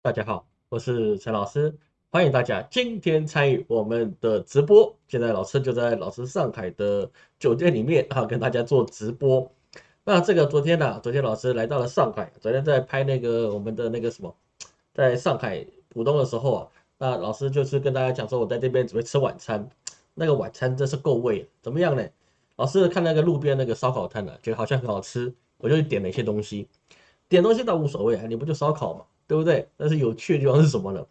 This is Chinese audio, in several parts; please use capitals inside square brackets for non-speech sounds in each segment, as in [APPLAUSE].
大家好，我是陈老师，欢迎大家今天参与我们的直播。现在老师就在老师上海的酒店里面啊，跟大家做直播。那这个昨天呢，昨天老师来到了上海，昨天在拍那个我们的那个什么，在上海浦东的时候啊，那老师就是跟大家讲说，我在这边准备吃晚餐，那个晚餐真是够味，怎么样呢？老师看那个路边那个烧烤摊呢，觉得好像很好吃，我就点了一些东西，点东西倒无所谓啊，你不就烧烤嘛。对不对？但是有趣的地方是什么呢？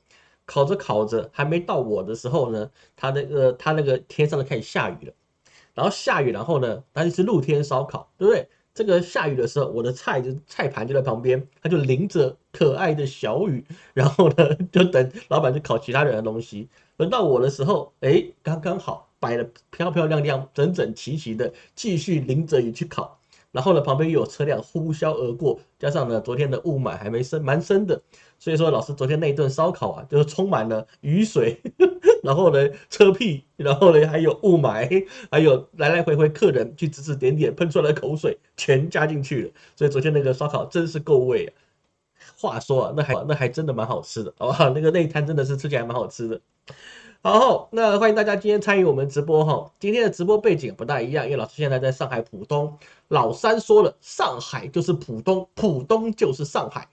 烤着烤着，还没到我的时候呢，它那个它那个天上就开始下雨了，然后下雨，然后呢，它就是露天烧烤，对不对？这个下雨的时候，我的菜就菜盘就在旁边，它就淋着可爱的小雨，然后呢，就等老板去烤其他人的东西。轮到我的时候，哎，刚刚好摆的漂漂亮亮、整整齐齐的，继续淋着雨去烤。然后呢，旁边又有车辆呼啸而过，加上呢，昨天的雾霾还没深，蛮深的，所以说老师昨天那一顿烧烤啊，就是充满了雨水，[LAUGHS] 然后呢，车屁，然后呢，还有雾霾，还有来来回回客人去指指点点喷出来的口水，全加进去了。所以昨天那个烧烤真是够味啊！话说啊，那还那还真的蛮好吃的，好不好？那个那一摊真的是吃起来蛮好吃的。好，那欢迎大家今天参与我们直播哈。今天的直播背景不大一样，因为老师现在在上海浦东。老三说了，上海就是浦东，浦东就是上海。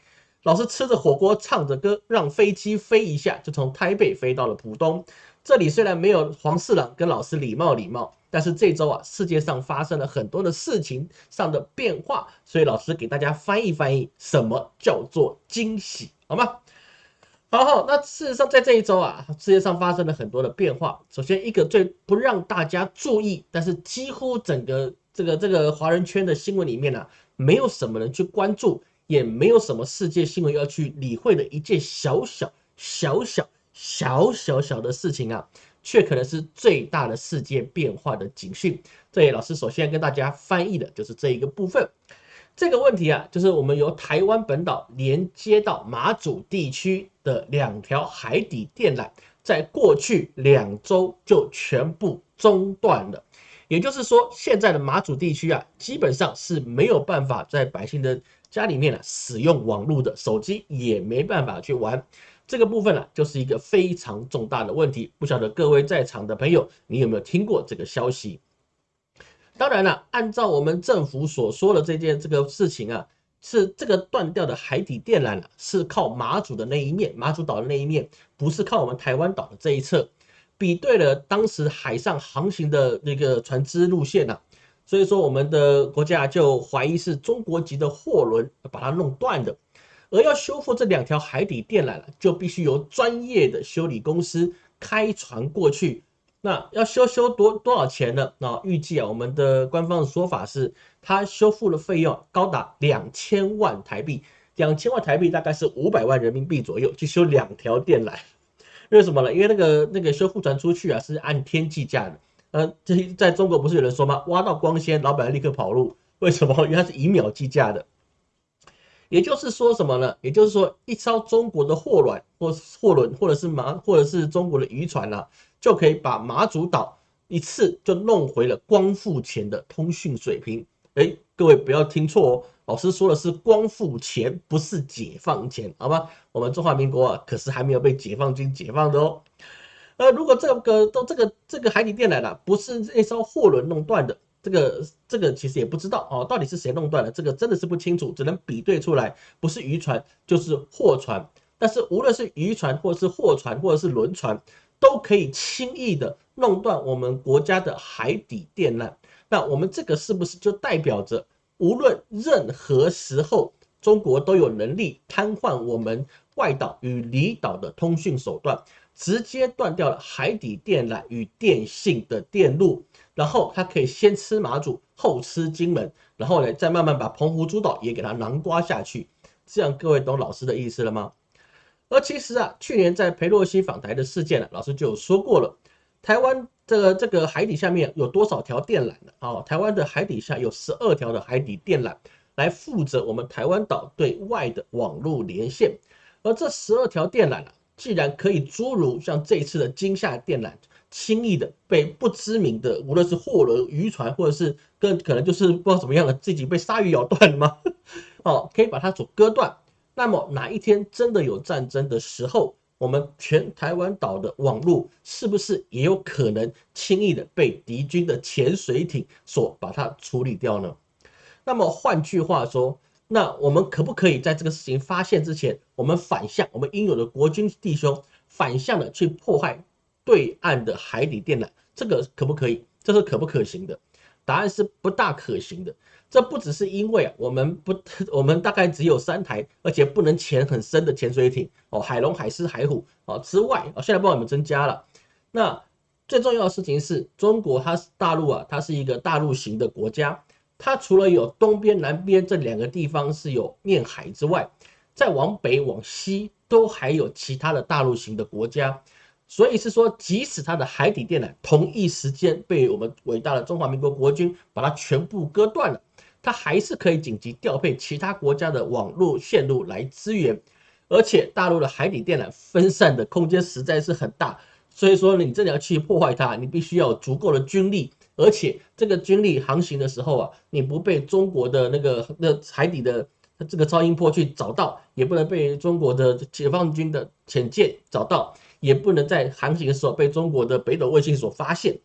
老师吃着火锅，唱着歌，让飞机飞一下，就从台北飞到了浦东。这里虽然没有黄四郎跟老师礼貌礼貌，但是这周啊，世界上发生了很多的事情上的变化，所以老师给大家翻译翻译，什么叫做惊喜，好吗？好好，那事实上在这一周啊，世界上发生了很多的变化。首先，一个最不让大家注意，但是几乎整个这个这个华人圈的新闻里面呢，没有什么人去关注，也没有什么世界新闻要去理会的一件小小小小小小小的事情啊，却可能是最大的世界变化的警讯。这里老师首先跟大家翻译的就是这一个部分。这个问题啊，就是我们由台湾本岛连接到马祖地区的两条海底电缆，在过去两周就全部中断了。也就是说，现在的马祖地区啊，基本上是没有办法在百姓的家里面呢使用网络的，手机也没办法去玩。这个部分呢，就是一个非常重大的问题。不晓得各位在场的朋友，你有没有听过这个消息？当然了，按照我们政府所说的这件这个事情啊，是这个断掉的海底电缆啊，是靠马祖的那一面，马祖岛的那一面，不是靠我们台湾岛的这一侧。比对了当时海上航行的那个船只路线呐，所以说我们的国家就怀疑是中国籍的货轮把它弄断的。而要修复这两条海底电缆就必须由专业的修理公司开船过去。那要修修多多少钱呢？那预计啊，我们的官方的说法是，它修复的费用高达两千万台币，两千万台币大概是五百万人民币左右，去修两条电缆。为什么呢？因为那个那个修复船出去啊，是按天计价的。呃，这在中国不是有人说吗？挖到光纤，老板立刻跑路。为什么？因为它是以秒计价的。也就是说什么呢？也就是说，一艘中国的货卵或货轮，或者是马，或者是中国的渔船啊。就可以把马祖岛一次就弄回了光复前的通讯水平。哎，各位不要听错哦，老师说的是光复前，不是解放前，好吧？我们中华民国啊，可是还没有被解放军解放的哦。呃，如果这个都这个这个海底电缆呢，不是那艘货轮弄断的，这个这个其实也不知道哦，到底是谁弄断的，这个真的是不清楚，只能比对出来，不是渔船就是货船。但是无论是渔船，或者是货船，或者是轮船。都可以轻易的弄断我们国家的海底电缆，那我们这个是不是就代表着，无论任何时候，中国都有能力瘫痪我们外岛与离岛的通讯手段，直接断掉了海底电缆与电信的电路，然后它可以先吃马祖，后吃金门，然后呢，再慢慢把澎湖诸岛也给它囊刮下去，这样各位懂老师的意思了吗？而其实啊，去年在佩洛西访台的事件呢，老师就有说过了。台湾这个这个海底下面有多少条电缆呢？啊，台湾的海底下有十二条的海底电缆，来负责我们台湾岛对外的网络连线。而这十二条电缆啊，既然可以诸如像这一次的金厦电缆，轻易的被不知名的无论是货轮、渔船，或者是更可能就是不知道怎么样的自己被鲨鱼咬断了吗？[LAUGHS] 哦，可以把它所割断。那么哪一天真的有战争的时候，我们全台湾岛的网络是不是也有可能轻易的被敌军的潜水艇所把它处理掉呢？那么换句话说，那我们可不可以在这个事情发现之前，我们反向我们应有的国军弟兄反向的去破坏对岸的海底电缆？这个可不可以？这是可不可行的？答案是不大可行的。这不只是因为啊，我们不，[LAUGHS] 我们大概只有三台，而且不能潜很深的潜水艇哦，海龙、海狮、海虎哦之外哦，现在帮我们增加了。那最重要的事情是中国，它是大陆啊，它是一个大陆型的国家。它除了有东边、南边这两个地方是有面海之外，再往北、往西都还有其他的大陆型的国家。所以是说，即使它的海底电缆同一时间被我们伟大的中华民国国军把它全部割断了，它还是可以紧急调配其他国家的网络线路来支援。而且大陆的海底电缆分散的空间实在是很大，所以说你真的要去破坏它，你必须要有足够的军力。而且这个军力航行的时候啊，你不被中国的那个那海底的这个超音波去找到，也不能被中国的解放军的潜舰找到，也不能在航行的时候被中国的北斗卫星所发现。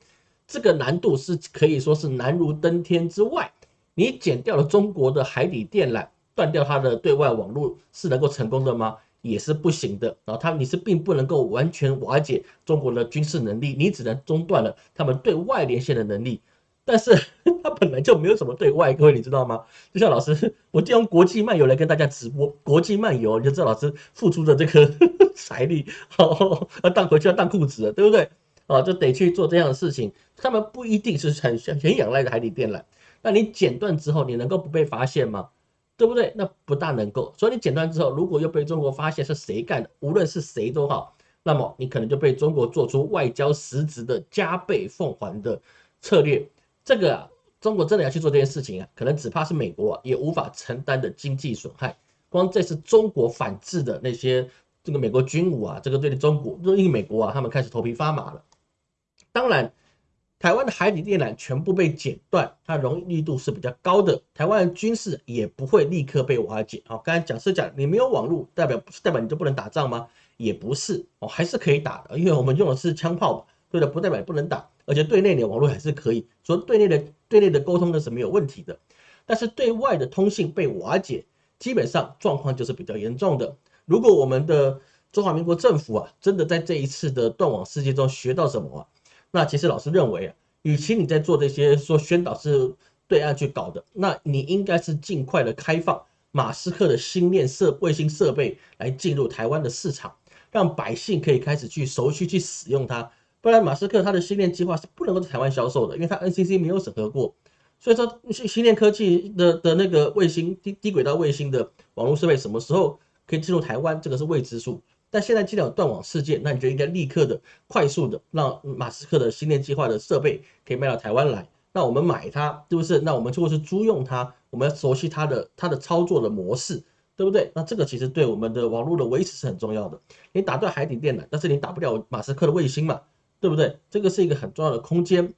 这个难度是可以说是难如登天之外。你剪掉了中国的海底电缆，断掉它的对外网络，是能够成功的吗？也是不行的，然后他你是并不能够完全瓦解中国的军事能力，你只能中断了他们对外连线的能力。但是 [LAUGHS] 他本来就没有什么对外，各位你知道吗？就像老师，[LAUGHS] 我就用国际漫游来跟大家直播，国际漫游你就知道老师付出的这个 [LAUGHS] 财力，哦，要当回去要当裤子了，对不对？啊，就得去做这样的事情。他们不一定是很很仰赖的海底电缆，那你剪断之后，你能够不被发现吗？对不对？那不大能够，所以你剪断之后，如果又被中国发现是谁干的，无论是谁都好，那么你可能就被中国做出外交实质的加倍奉还的策略。这个啊，中国真的要去做这件事情啊，可能只怕是美国啊也无法承担的经济损害。光这次中国反制的那些这个美国军武啊，这个对中国，因为美国啊，他们开始头皮发麻了。当然。台湾的海底电缆全部被剪断，它容易力度是比较高的。台湾的军事也不会立刻被瓦解。好，刚才讲是讲你没有网络，代表不代表你就不能打仗吗？也不是哦，还是可以打的，因为我们用的是枪炮嘛，对的，不代表不能打。而且对内的网络还是可以，说对内的对内的沟通呢是没有问题的。但是对外的通信被瓦解，基本上状况就是比较严重的。如果我们的中华民国政府啊，真的在这一次的断网事件中学到什么啊？那其实老师认为啊，与其你在做这些说宣导是对岸去搞的，那你应该是尽快的开放马斯克的星链设卫星设备来进入台湾的市场，让百姓可以开始去熟悉去使用它。不然马斯克他的星链计划是不能够在台湾销售的，因为他 NCC 没有审核过。所以说星星链科技的的那个卫星低低轨道卫星的网络设备什么时候可以进入台湾，这个是未知数。但现在既然有断网事件，那你就应该立刻的、快速的让马斯克的星链计划的设备可以卖到台湾来。那我们买它，是不是？那我们就是租用它，我们要熟悉它的它的操作的模式，对不对？那这个其实对我们的网络的维持是很重要的。你打断海底电缆，但是你打不了马斯克的卫星嘛，对不对？这个是一个很重要的空间。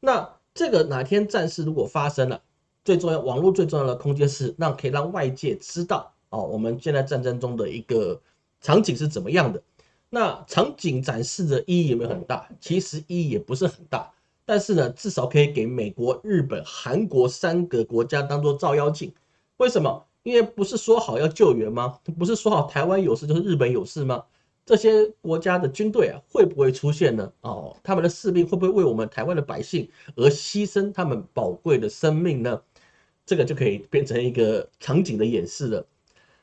那这个哪天战事如果发生了，最重要网络最重要的空间是让可以让外界知道哦，我们现在战争中的一个。场景是怎么样的？那场景展示的意义有没有很大？其实意义也不是很大，但是呢，至少可以给美国、日本、韩国三个国家当做照妖镜。为什么？因为不是说好要救援吗？不是说好台湾有事就是日本有事吗？这些国家的军队啊，会不会出现呢？哦，他们的士兵会不会为我们台湾的百姓而牺牲他们宝贵的生命呢？这个就可以变成一个场景的演示了。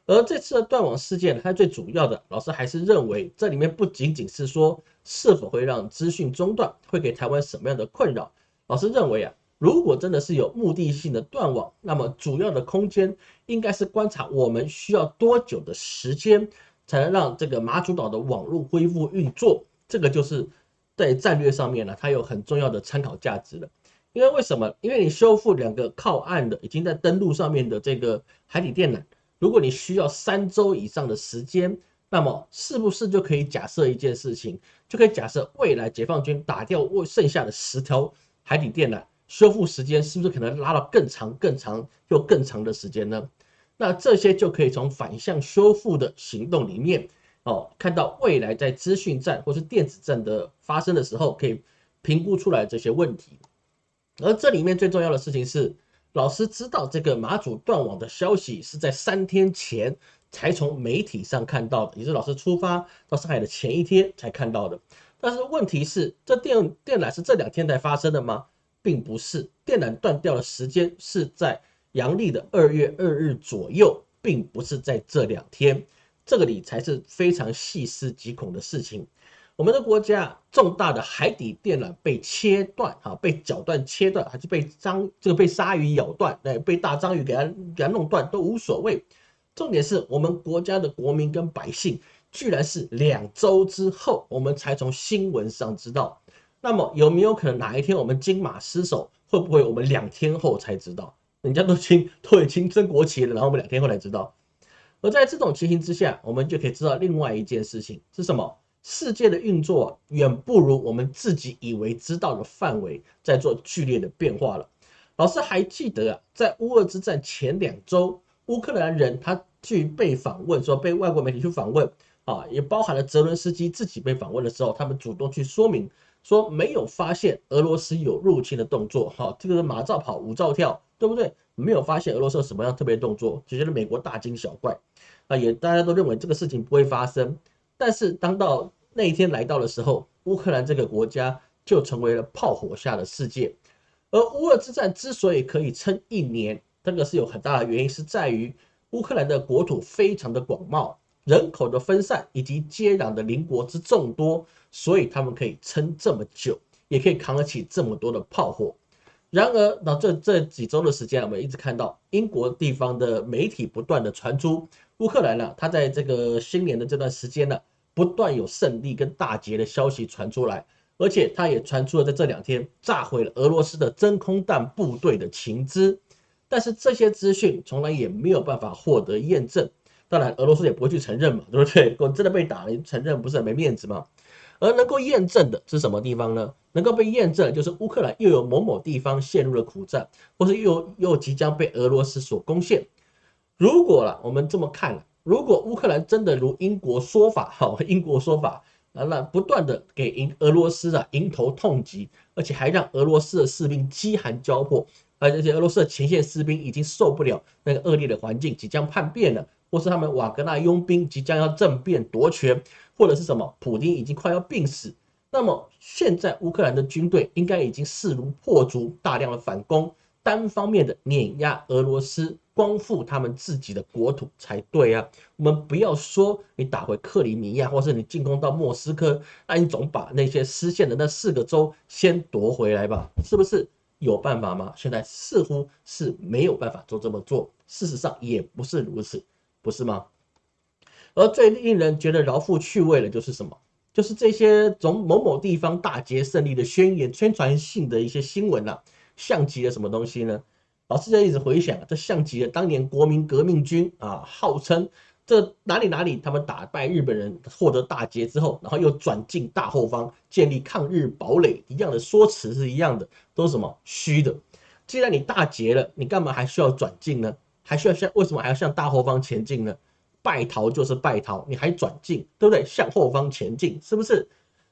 而这次的断网事件，它最主要的老师还是认为，这里面不仅仅是说是否会让资讯中断，会给台湾什么样的困扰。老师认为啊，如果真的是有目的性的断网，那么主要的空间应该是观察我们需要多久的时间，才能让这个马祖岛的网络恢复运作。这个就是在战略上面呢，它有很重要的参考价值的。因为为什么？因为你修复两个靠岸的、已经在登陆上面的这个海底电缆。如果你需要三周以上的时间，那么是不是就可以假设一件事情，就可以假设未来解放军打掉未剩下的十条海底电缆，修复时间是不是可能拉到更长、更长又更长的时间呢？那这些就可以从反向修复的行动里面哦，看到未来在资讯战或是电子战的发生的时候，可以评估出来这些问题。而这里面最重要的事情是，老师知道这个马祖断网的消息是在三天前才从媒体上看到的，也是老师出发到上海的前一天才看到的。但是问题是，这电电缆是这两天才发生的吗？并不是，电缆断掉的时间是在阳历的二月二日左右，并不是在这两天。这个里才是非常细思极恐的事情。我们的国家重大的海底电缆被切断，哈，被绞断、切断，还是被章这个被鲨鱼咬断，哎，被大章鱼给它给它弄断都无所谓。重点是我们国家的国民跟百姓，居然是两周之后，我们才从新闻上知道。那么有没有可能哪一天我们金马失守？会不会我们两天后才知道？人家都经都已经升国旗了，然后我们两天后才知道。而在这种情形之下，我们就可以知道另外一件事情是什么？世界的运作远不如我们自己以为知道的范围在做剧烈的变化了。老师还记得啊，在乌俄之战前两周，乌克兰人他去被访问，说被外国媒体去访问啊，也包含了泽伦斯基自己被访问的时候，他们主动去说明说没有发现俄罗斯有入侵的动作。哈，这个是马照跑，舞照跳，对不对？没有发现俄罗斯有什么样特别动作，只觉得美国大惊小怪啊，也大家都认为这个事情不会发生。但是当到那一天来到的时候，乌克兰这个国家就成为了炮火下的世界。而乌俄之战之所以可以撑一年，这个是有很大的原因，是在于乌克兰的国土非常的广袤，人口的分散以及接壤的邻国之众多，所以他们可以撑这么久，也可以扛得起这么多的炮火。然而，那这这几周的时间，我们一直看到英国地方的媒体不断的传出。乌克兰呢，他在这个新年的这段时间呢，不断有胜利跟大捷的消息传出来，而且他也传出了在这两天炸毁了俄罗斯的真空弹部队的情资，但是这些资讯从来也没有办法获得验证，当然俄罗斯也不会去承认嘛，对不对？果真的被打了，承认不是很没面子吗？而能够验证的是什么地方呢？能够被验证就是乌克兰又有某某地方陷入了苦战，或是又又即将被俄罗斯所攻陷。如果了，我们这么看，如果乌克兰真的如英国说法，哈，英国说法，那那不断的给迎俄罗斯啊迎头痛击，而且还让俄罗斯的士兵饥寒交迫，而且俄罗斯的前线士兵已经受不了那个恶劣的环境，即将叛变了，或是他们瓦格纳佣兵即将要政变夺权，或者是什么，普京已经快要病死，那么现在乌克兰的军队应该已经势如破竹，大量的反攻，单方面的碾压俄罗斯。光复他们自己的国土才对啊！我们不要说你打回克里米亚，或是你进攻到莫斯科，那你总把那些失陷的那四个州先夺回来吧？是不是有办法吗？现在似乎是没有办法做这么做。事实上也不是如此，不是吗？而最令人觉得饶富趣味的，就是什么？就是这些从某某地方大捷胜利的宣言、宣传性的一些新闻啊，像极了什么东西呢？老师就一直回想，这像极了当年国民革命军啊，号称这哪里哪里他们打败日本人，获得大捷之后，然后又转进大后方，建立抗日堡垒一样的说辞是一样的，都是什么虚的。既然你大捷了，你干嘛还需要转进呢？还需要向为什么还要向大后方前进呢？败逃就是败逃，你还转进，对不对？向后方前进，是不是？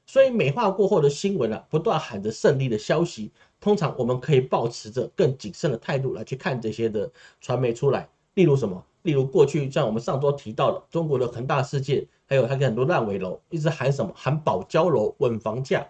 所以美化过后的新闻啊，不断喊着胜利的消息。通常我们可以保持着更谨慎的态度来去看这些的传媒出来，例如什么？例如过去像我们上周提到的中国的恒大事件，还有它跟很多烂尾楼，一直喊什么？喊保交楼、稳房价。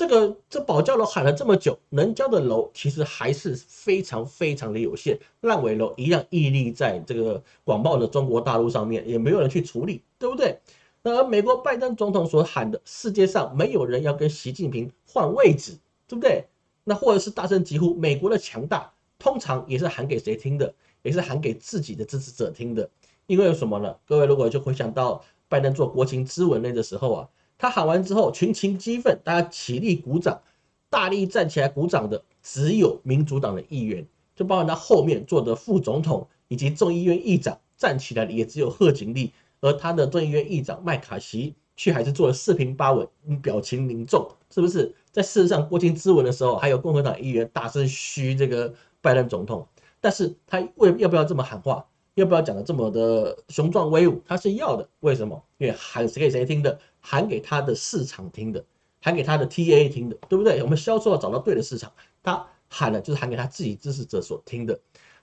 这个这保交楼喊了这么久，能交的楼其实还是非常非常的有限，烂尾楼一样屹立在这个广袤的中国大陆上面，也没有人去处理，对不对？那而美国拜登总统所喊的世界上没有人要跟习近平换位置，对不对？那或者是大声疾呼美国的强大，通常也是喊给谁听的？也是喊给自己的支持者听的。因为有什么呢？各位如果就回想到拜登做国情咨文那的时候啊，他喊完之后群情激愤，大家起立鼓掌，大力站起来鼓掌的只有民主党的议员，就包括他后面坐的副总统以及众议院议长站起来的也只有贺锦丽，而他的众议院议长麦卡锡却还是做了四平八稳，表情凝重，是不是？在事实上，国情咨文的时候，还有共和党议员大声嘘这个拜登总统，但是他为要不要这么喊话？要不要讲的这么的雄壮威武？他是要的，为什么？因为喊谁给谁听的，喊给他的市场听的，喊给他的 TA 听的，对不对？我们销售要找到对的市场，他喊的就是喊给他自己支持者所听的，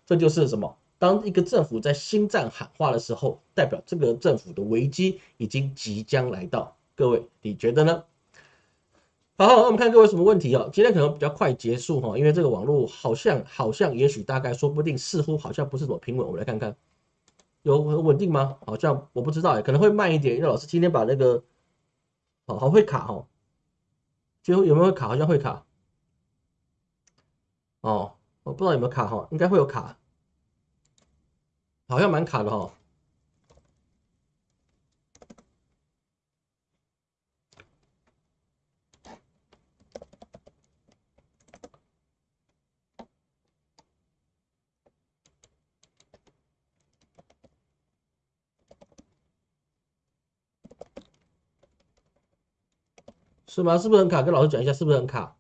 这就是什么？当一个政府在心战喊话的时候，代表这个政府的危机已经即将来到。各位，你觉得呢？好，那我们看各位什么问题哦？今天可能比较快结束哈，因为这个网络好像好像也许大概说不定似乎好像不是怎么平稳，我们来看看有很稳定吗？好像我不知道哎，可能会慢一点，因为老师今天把那个好好会卡哈，就有没有卡？好像会卡哦，我不知道有没有卡哈，应该会有卡，好像蛮卡的哈。是吗？是不是很卡？跟老师讲一下，是不是很卡？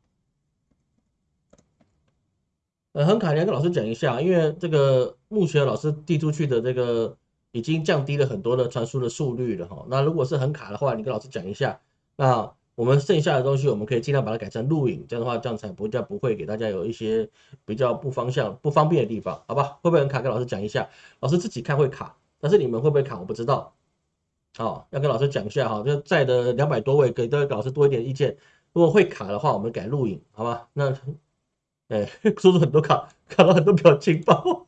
呃，很卡，你要跟老师讲一下，因为这个目前老师递出去的这个已经降低了很多的传输的速率了哈。那如果是很卡的话，你跟老师讲一下。那我们剩下的东西，我们可以尽量把它改成录影，这样的话，这样才不叫不会给大家有一些比较不方向、不方便的地方，好吧？会不会很卡？跟老师讲一下，老师自己看会卡，但是你们会不会卡，我不知道。好，要跟老师讲一下哈，就在的两百多位，给各位老师多一点意见。如果会卡的话，我们改录影，好吧？那，哎，说出很多卡，卡了很多表情包，[LAUGHS]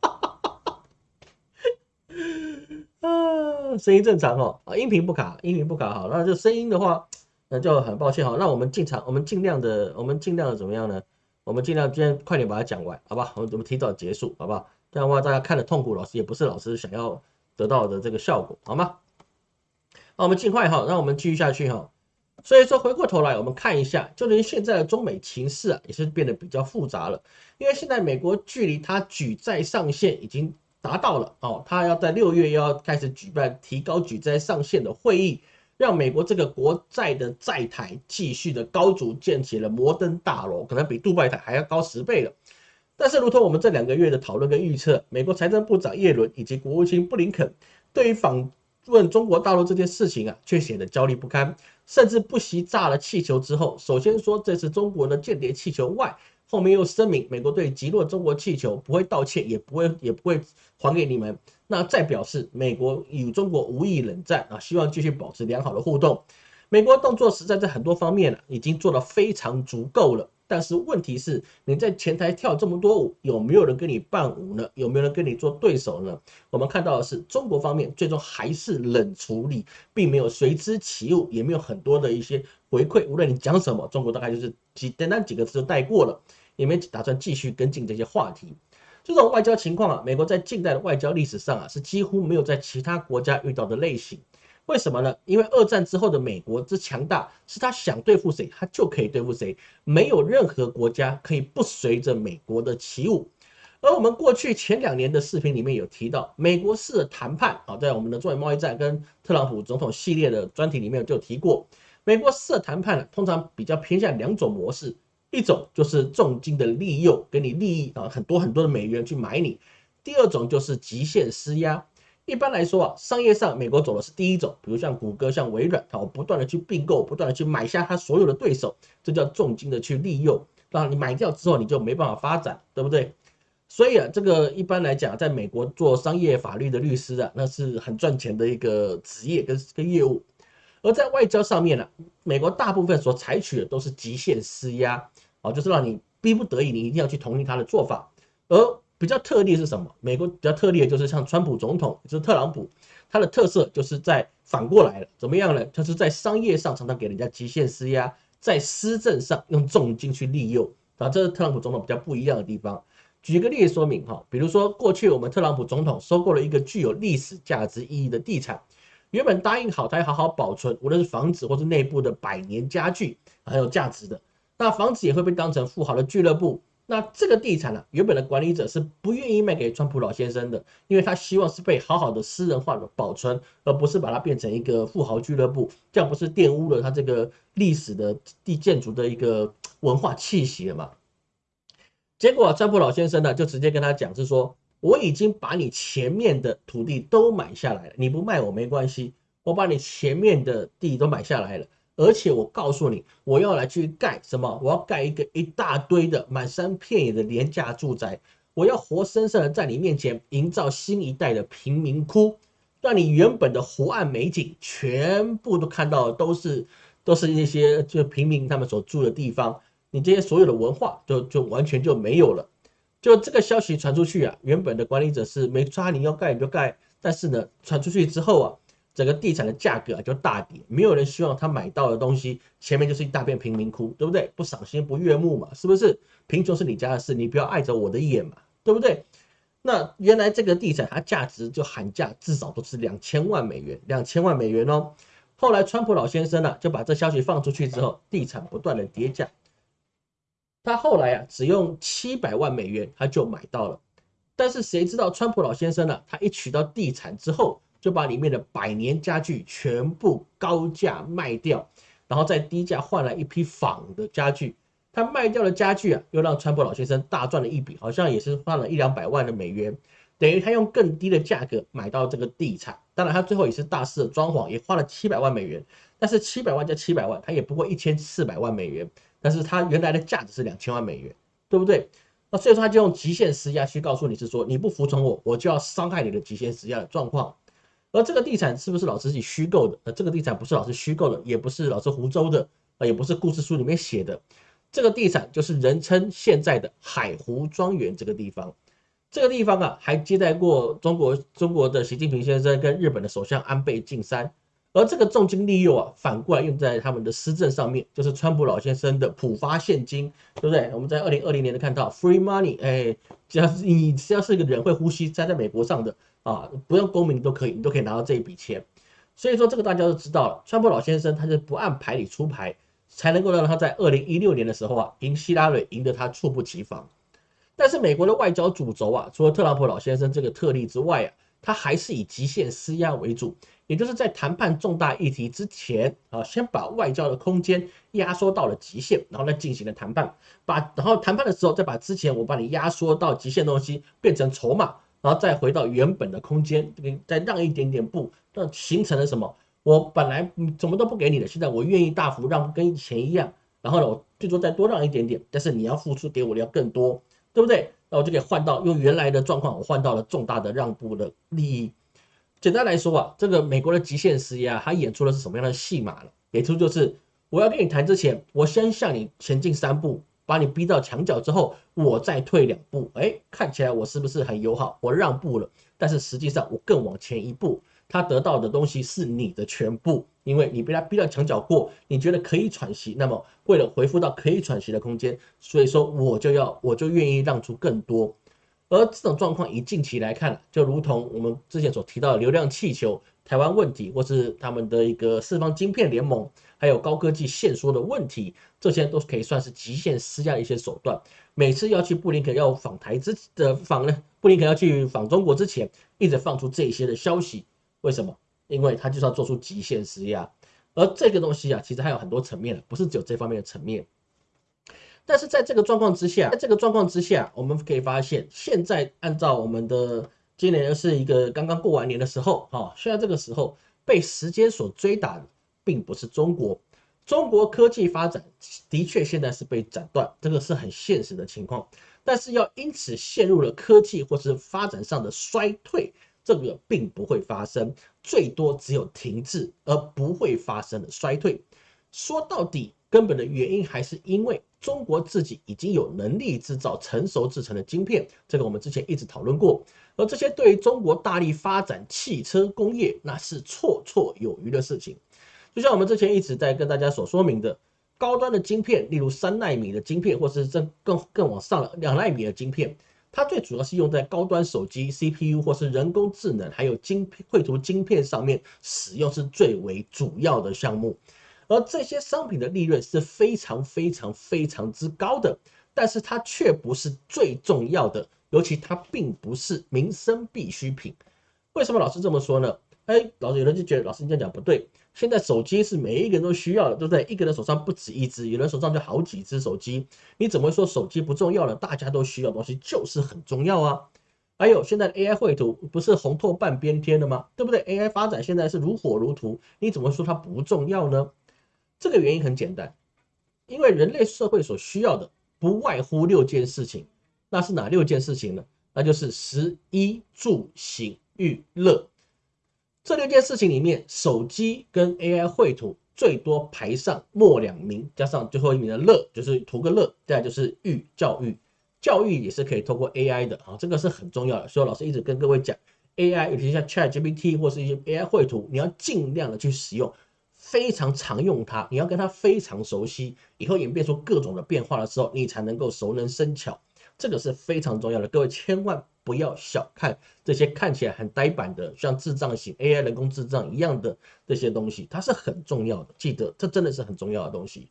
啊，声音正常哦，啊，音频不卡，音频不卡，好，那就声音的话，那就很抱歉哈，那我们进场，我们尽量的，我们尽量的怎么样呢？我们尽量今天快点把它讲完，好吧？我们我们提早结束，好不好？这样的话大家看的痛苦，老师也不是老师想要得到的这个效果，好吗？那我们尽快哈，让我们继续下去哈。所以说回过头来，我们看一下，就连现在的中美情势啊，也是变得比较复杂了。因为现在美国距离它举债上限已经达到了哦，它要在六月要开始举办提高举债上限的会议，让美国这个国债的债台继续的高筑建起了摩登大楼，可能比杜拜台还要高十倍了。但是，如同我们这两个月的讨论跟预测，美国财政部长耶伦以及国务卿布林肯对于访问中国大陆这件事情啊，却显得焦虑不堪，甚至不惜炸了气球之后，首先说这是中国的间谍气球外，后面又声明美国对击落中国气球不会道歉，也不会也不会还给你们。那再表示美国与中国无意冷战啊，希望继续保持良好的互动。美国动作实在在很多方面呢，已经做得非常足够了。但是问题是，你在前台跳这么多舞，有没有人跟你伴舞呢？有没有人跟你做对手呢？我们看到的是，中国方面最终还是冷处理，并没有随之起舞，也没有很多的一些回馈。无论你讲什么，中国大概就是几单单几个字就带过了，也没打算继续跟进这些话题。这种外交情况啊，美国在近代的外交历史上啊，是几乎没有在其他国家遇到的类型。为什么呢？因为二战之后的美国之强大，是他想对付谁，他就可以对付谁，没有任何国家可以不随着美国的起舞。而我们过去前两年的视频里面有提到，美国式的谈判啊，在我们的中美贸易战跟特朗普总统系列的专题里面就提过，美国式的谈判通常比较偏向两种模式，一种就是重金的利诱，给你利益啊，很多很多的美元去买你；第二种就是极限施压。一般来说啊，商业上美国走的是第一种，比如像谷歌、像微软，啊，不断的去并购，不断的去买下它所有的对手，这叫重金的去利用。那你买掉之后，你就没办法发展，对不对？所以啊，这个一般来讲，在美国做商业法律的律师啊，那是很赚钱的一个职业跟跟业务。而在外交上面呢，美国大部分所采取的都是极限施压，啊，就是让你逼不得已，你一定要去同意他的做法，而。比较特例是什么？美国比较特例的就是像川普总统，就是特朗普，他的特色就是在反过来了，怎么样呢？他是在商业上常常给人家极限施压，在施政上用重金去利诱啊，这是特朗普总统比较不一样的地方。举个例子说明哈，比如说过去我们特朗普总统收购了一个具有历史价值意义的地产，原本答应好他要好好保存，无论是房子或是内部的百年家具很有价值的，那房子也会被当成富豪的俱乐部。那这个地产呢，原本的管理者是不愿意卖给川普老先生的，因为他希望是被好好的私人化的保存，而不是把它变成一个富豪俱乐部，这样不是玷污了他这个历史的地建筑的一个文化气息了吗？结果川普老先生呢，就直接跟他讲，是说我已经把你前面的土地都买下来了，你不卖我没关系，我把你前面的地都买下来了，而且我告诉你，我要来去盖什么？我要盖一个一大堆的满山遍野的廉价住宅，我要活生生的在你面前营造新一代的贫民窟，让你原本的湖岸美景全部都看到都是都是那些就平民他们所住的地方，你这些所有的文化就就完全就没有了。就这个消息传出去啊，原本的管理者是没抓你要盖你就盖，但是呢，传出去之后啊，整个地产的价格就大跌，没有人希望他买到的东西前面就是一大片贫民窟，对不对？不赏心不悦目嘛，是不是？贫穷是你家的事，你不要碍着我的眼嘛，对不对？那原来这个地产它价值就喊价至少都是两千万美元，两千万美元哦。后来川普老先生呢就把这消息放出去之后，地产不断的跌价。他后来啊，只用七百万美元他就买到了，但是谁知道川普老先生呢？他一取到地产之后，就把里面的百年家具全部高价卖掉，然后再低价换来一批仿的家具。他卖掉的家具啊，又让川普老先生大赚了一笔，好像也是花了一两百万的美元，等于他用更低的价格买到这个地产。当然，他最后也是大肆的装潢，也花了七百万美元。但是七百万加七百万，他也不过一千四百万美元。但是他原来的价值是两千万美元，对不对？那所以说他就用极限施压去告诉你是说你不服从我，我就要伤害你的极限施压的状况。而这个地产是不是老师自己虚构的？呃，这个地产不是老师虚构的，也不是老师胡诌的，啊，也不是故事书里面写的。这个地产就是人称现在的海湖庄园这个地方。这个地方啊，还接待过中国中国的习近平先生跟日本的首相安倍晋三。而这个重金利诱啊，反过来用在他们的施政上面，就是川普老先生的普发现金，对不对？我们在二零二零年都看到 free money，哎，只要是你只要是个人会呼吸，栽在美国上的啊，不用公民都可以，你都可以拿到这一笔钱。所以说这个大家都知道了，川普老先生他是不按牌理出牌，才能够让他在二零一六年的时候啊，赢希拉里赢得他猝不及防。但是美国的外交主轴啊，除了特朗普老先生这个特例之外啊，他还是以极限施压为主。也就是在谈判重大议题之前啊，先把外交的空间压缩到了极限，然后再进行了谈判。把然后谈判的时候，再把之前我把你压缩到极限的东西变成筹码，然后再回到原本的空间，再让一点点步，那形成了什么？我本来什么都不给你的，现在我愿意大幅让，跟以前一样。然后呢，我最多再多让一点点，但是你要付出给我的要更多，对不对？那我就可以换到用原来的状况，我换到了重大的让步的利益。简单来说啊，这个美国的极限施压，他演出的是什么样的戏码了？演出就是我要跟你谈之前，我先向你前进三步，把你逼到墙角之后，我再退两步。哎，看起来我是不是很友好？我让步了，但是实际上我更往前一步，他得到的东西是你的全部，因为你被他逼到墙角过，你觉得可以喘息，那么为了回复到可以喘息的空间，所以说我就要我就愿意让出更多。而这种状况以近期来看，就如同我们之前所提到的流量气球、台湾问题，或是他们的一个四方晶片联盟，还有高科技限缩的问题，这些都可以算是极限施压的一些手段。每次要去布林肯要访台之的访呢，布林肯要去访中国之前，一直放出这些的消息，为什么？因为他就是要做出极限施压。而这个东西啊，其实还有很多层面的不是只有这方面的层面。但是在这个状况之下，在这个状况之下，我们可以发现，现在按照我们的今年是一个刚刚过完年的时候，哈，现在这个时候被时间所追打，并不是中国，中国科技发展的确现在是被斩断，这个是很现实的情况。但是要因此陷入了科技或是发展上的衰退，这个并不会发生，最多只有停滞，而不会发生的衰退。说到底，根本的原因还是因为。中国自己已经有能力制造成熟制成的晶片，这个我们之前一直讨论过。而这些对于中国大力发展汽车工业，那是绰绰有余的事情。就像我们之前一直在跟大家所说明的，高端的晶片，例如三纳米的晶片，或是更更更往上了两纳米的晶片，它最主要是用在高端手机 CPU 或是人工智能，还有晶片绘图晶片上面使用，是最为主要的项目。而这些商品的利润是非常非常非常之高的，但是它却不是最重要的，尤其它并不是民生必需品。为什么老师这么说呢？哎，老师有人就觉得老师你这样讲不对。现在手机是每一个人都需要的，对不对？一个人手上不止一只，有人手上就好几只手机，你怎么说手机不重要了？大家都需要东西就是很重要啊。还有现在的 AI 绘图不是红透半边天了吗？对不对？AI 发展现在是如火如荼，你怎么说它不重要呢？这个原因很简单，因为人类社会所需要的不外乎六件事情，那是哪六件事情呢？那就是食衣住行娱乐这六件事情里面，手机跟 AI 绘图最多排上末两名，加上最后一名的乐，就是图个乐，再就是育教育。教育也是可以通过 AI 的啊，这个是很重要的。所以老师一直跟各位讲，AI 尤其像 ChatGPT 或是一些 AI 绘图，你要尽量的去使用，非常常用它，你要跟它非常熟悉，以后演变出各种的变化的时候，你才能够熟能生巧。这个是非常重要的，各位千万不要小看这些看起来很呆板的，像智障型 AI 人工智障一样的这些东西，它是很重要的。记得，这真的是很重要的东西。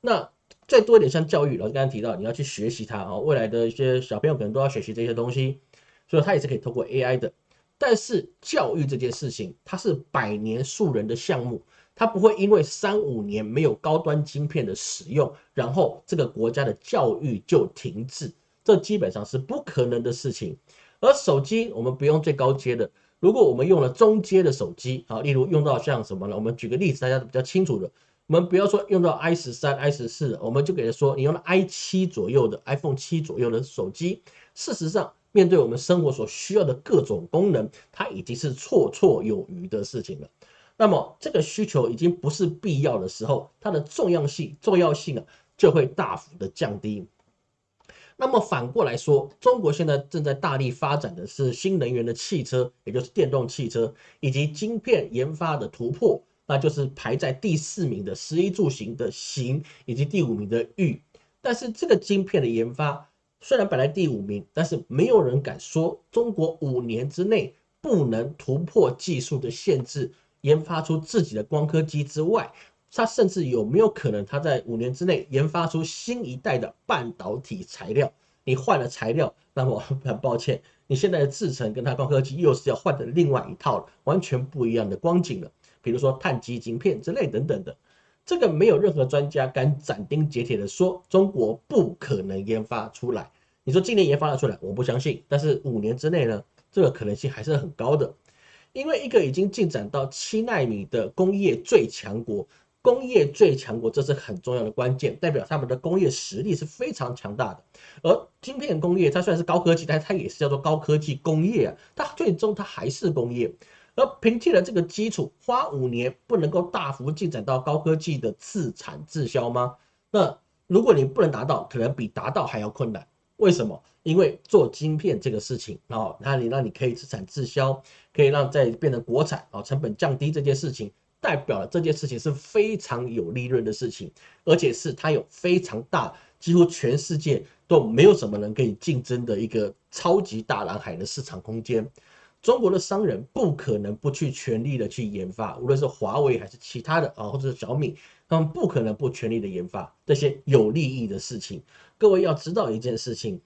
那。再多一点，像教育，老师刚刚提到，你要去学习它啊，未来的一些小朋友可能都要学习这些东西，所以它也是可以通过 AI 的。但是教育这件事情，它是百年树人的项目，它不会因为三五年没有高端晶片的使用，然后这个国家的教育就停滞，这基本上是不可能的事情。而手机，我们不用最高阶的，如果我们用了中阶的手机，好，例如用到像什么呢？我们举个例子，大家都比较清楚的。我们不要说用到 i 十三、i 十四，我们就给他说，你用了 i 七左右的 iPhone 七左右的手机，事实上，面对我们生活所需要的各种功能，它已经是绰绰有余的事情了。那么，这个需求已经不是必要的时候，它的重要性、重要性啊，就会大幅的降低。那么反过来说，中国现在正在大力发展的是新能源的汽车，也就是电动汽车以及晶片研发的突破。那就是排在第四名的十一住行的行，以及第五名的育。但是这个晶片的研发虽然摆在第五名，但是没有人敢说中国五年之内不能突破技术的限制，研发出自己的光刻机之外，它甚至有没有可能它在五年之内研发出新一代的半导体材料？你换了材料，那么很抱歉，你现在的制程跟它高科技又是要换的另外一套了，完全不一样的光景了。比如说碳基晶片之类等等的，这个没有任何专家敢斩钉截铁的说中国不可能研发出来。你说今年研发了出来，我不相信。但是五年之内呢，这个可能性还是很高的。因为一个已经进展到七纳米的工业最强国，工业最强国这是很重要的关键，代表他们的工业实力是非常强大的。而晶片工业它虽然是高科技，但它也是叫做高科技工业啊，它最终它还是工业。而凭借了这个基础，花五年不能够大幅进展到高科技的自产自销吗？那如果你不能达到，可能比达到还要困难。为什么？因为做晶片这个事情啊，那你让你可以自产自销，可以让再变成国产啊，成本降低这件事情，代表了这件事情是非常有利润的事情，而且是它有非常大，几乎全世界都没有什么人可以竞争的一个超级大蓝海的市场空间。中国的商人不可能不去全力的去研发，无论是华为还是其他的啊，或者是小米，他们不可能不全力的研发这些有利益的事情。各位要知道一件事情，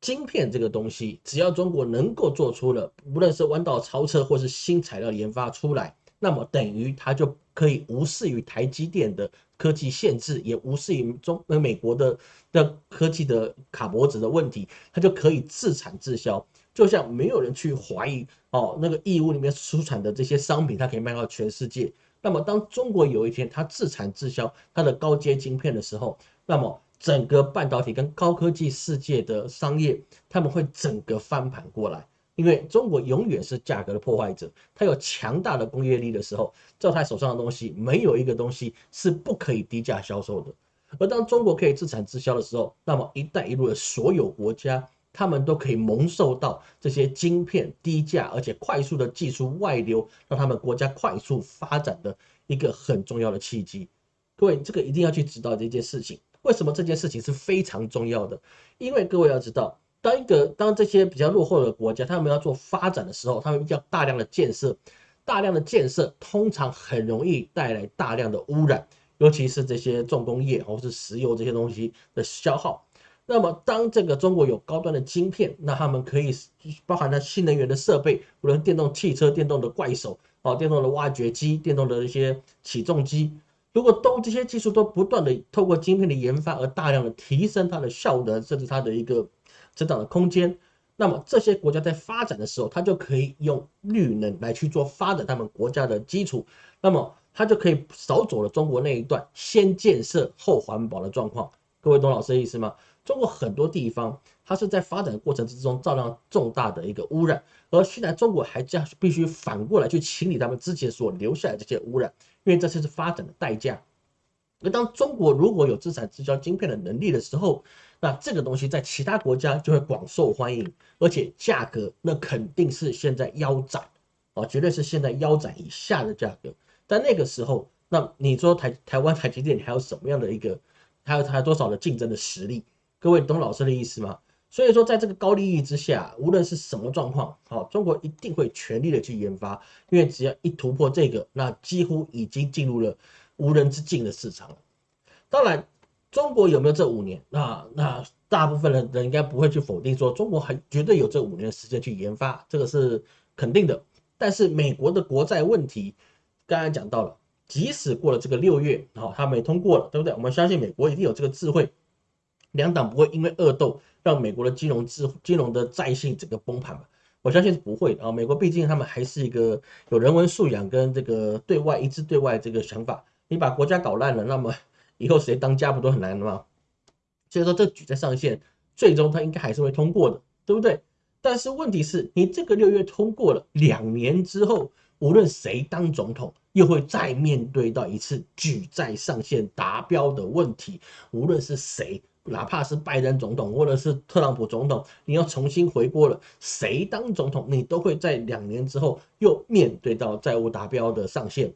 晶片这个东西，只要中国能够做出了，无论是弯道超车或是新材料研发出来，那么等于它就可以无视于台积电的科技限制，也无视于中呃美国的的科技的卡脖子的问题，它就可以自产自销。就像没有人去怀疑哦，那个义乌里面出产的这些商品，它可以卖到全世界。那么，当中国有一天它自产自销它的高阶晶片的时候，那么整个半导体跟高科技世界的商业，他们会整个翻盘过来。因为中国永远是价格的破坏者，它有强大的工业力的时候，在它手上的东西没有一个东西是不可以低价销售的。而当中国可以自产自销的时候，那么“一带一路”的所有国家。他们都可以蒙受到这些晶片低价而且快速的技术外流，让他们国家快速发展的一个很重要的契机。各位，这个一定要去知道这件事情。为什么这件事情是非常重要的？因为各位要知道，当一个当这些比较落后的国家，他们要做发展的时候，他们要大量的建设，大量的建设通常很容易带来大量的污染，尤其是这些重工业或是石油这些东西的消耗。那么，当这个中国有高端的晶片，那他们可以包含了新能源的设备，无论电动汽车、电动的怪手、哦，电动的挖掘机、电动的一些起重机，如果都这些技术都不断的透过晶片的研发而大量的提升它的效能，甚至它的一个增长的空间，那么这些国家在发展的时候，它就可以用绿能来去做发展他们国家的基础，那么它就可以少走了中国那一段先建设后环保的状况。各位懂老师的意思吗？中国很多地方，它是在发展过程之中造成重大的一个污染，而现在中国还将必须反过来去清理他们之前所留下来这些污染，因为这就是发展的代价。那当中国如果有自产自销晶片的能力的时候，那这个东西在其他国家就会广受欢迎，而且价格那肯定是现在腰斩啊，绝对是现在腰斩以下的价格。但那个时候，那你说台台湾台积电还有什么样的一个，还有还有多少的竞争的实力？各位懂老师的意思吗？所以说，在这个高利益之下，无论是什么状况，好，中国一定会全力的去研发，因为只要一突破这个，那几乎已经进入了无人之境的市场。当然。中国有没有这五年？那那大部分人人应该不会去否定说中国还绝对有这五年的时间去研发，这个是肯定的。但是美国的国债问题，刚才讲到了，即使过了这个六月，好，他没通过了，对不对？我们相信美国一定有这个智慧，两党不会因为恶斗让美国的金融智金融的债性整个崩盘吧？我相信是不会的啊。美国毕竟他们还是一个有人文素养跟这个对外一致对外这个想法，你把国家搞烂了，那么。以后谁当家不都很难的吗？所以说这举债上限，最终它应该还是会通过的，对不对？但是问题是你这个六月通过了，两年之后，无论谁当总统，又会再面对到一次举债上限达标的问题。无论是谁，哪怕是拜登总统或者是特朗普总统，你要重新回国了，谁当总统，你都会在两年之后又面对到债务达标的上限。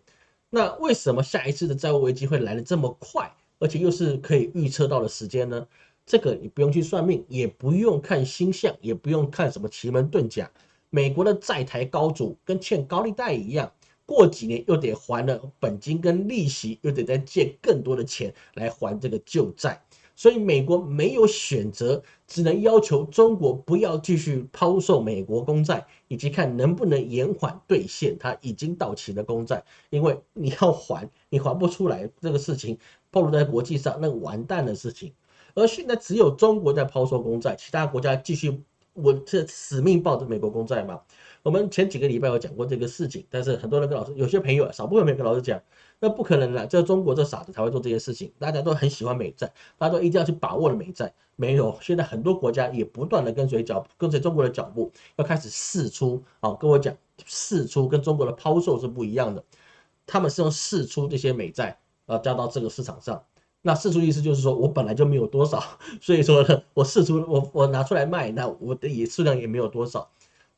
那为什么下一次的债务危机会来的这么快，而且又是可以预测到的时间呢？这个你不用去算命，也不用看星象，也不用看什么奇门遁甲。美国的债台高筑，跟欠高利贷一样，过几年又得还了本金跟利息，又得再借更多的钱来还这个旧债。所以美国没有选择，只能要求中国不要继续抛售美国公债，以及看能不能延缓兑现它已经到期的公债。因为你要还，你还不出来，这个事情暴露在国际上，那完蛋的事情。而现在只有中国在抛售公债，其他国家继续，我这死命抱着美国公债嘛。我们前几个礼拜有讲过这个事情，但是很多人跟老师，有些朋友少部分没有跟老师讲。[LAUGHS] 那不可能的，这中国这傻子才会做这些事情。大家都很喜欢美债，大家都一定要去把握了美债。没有，现在很多国家也不断的跟随脚跟随中国的脚步，要开始试出。啊，跟我讲，试出跟中国的抛售是不一样的。他们是用试出这些美债，啊，加到这个市场上。那试出意思就是说我本来就没有多少，所以说呢，我试出我我拿出来卖，那我的也数量也没有多少。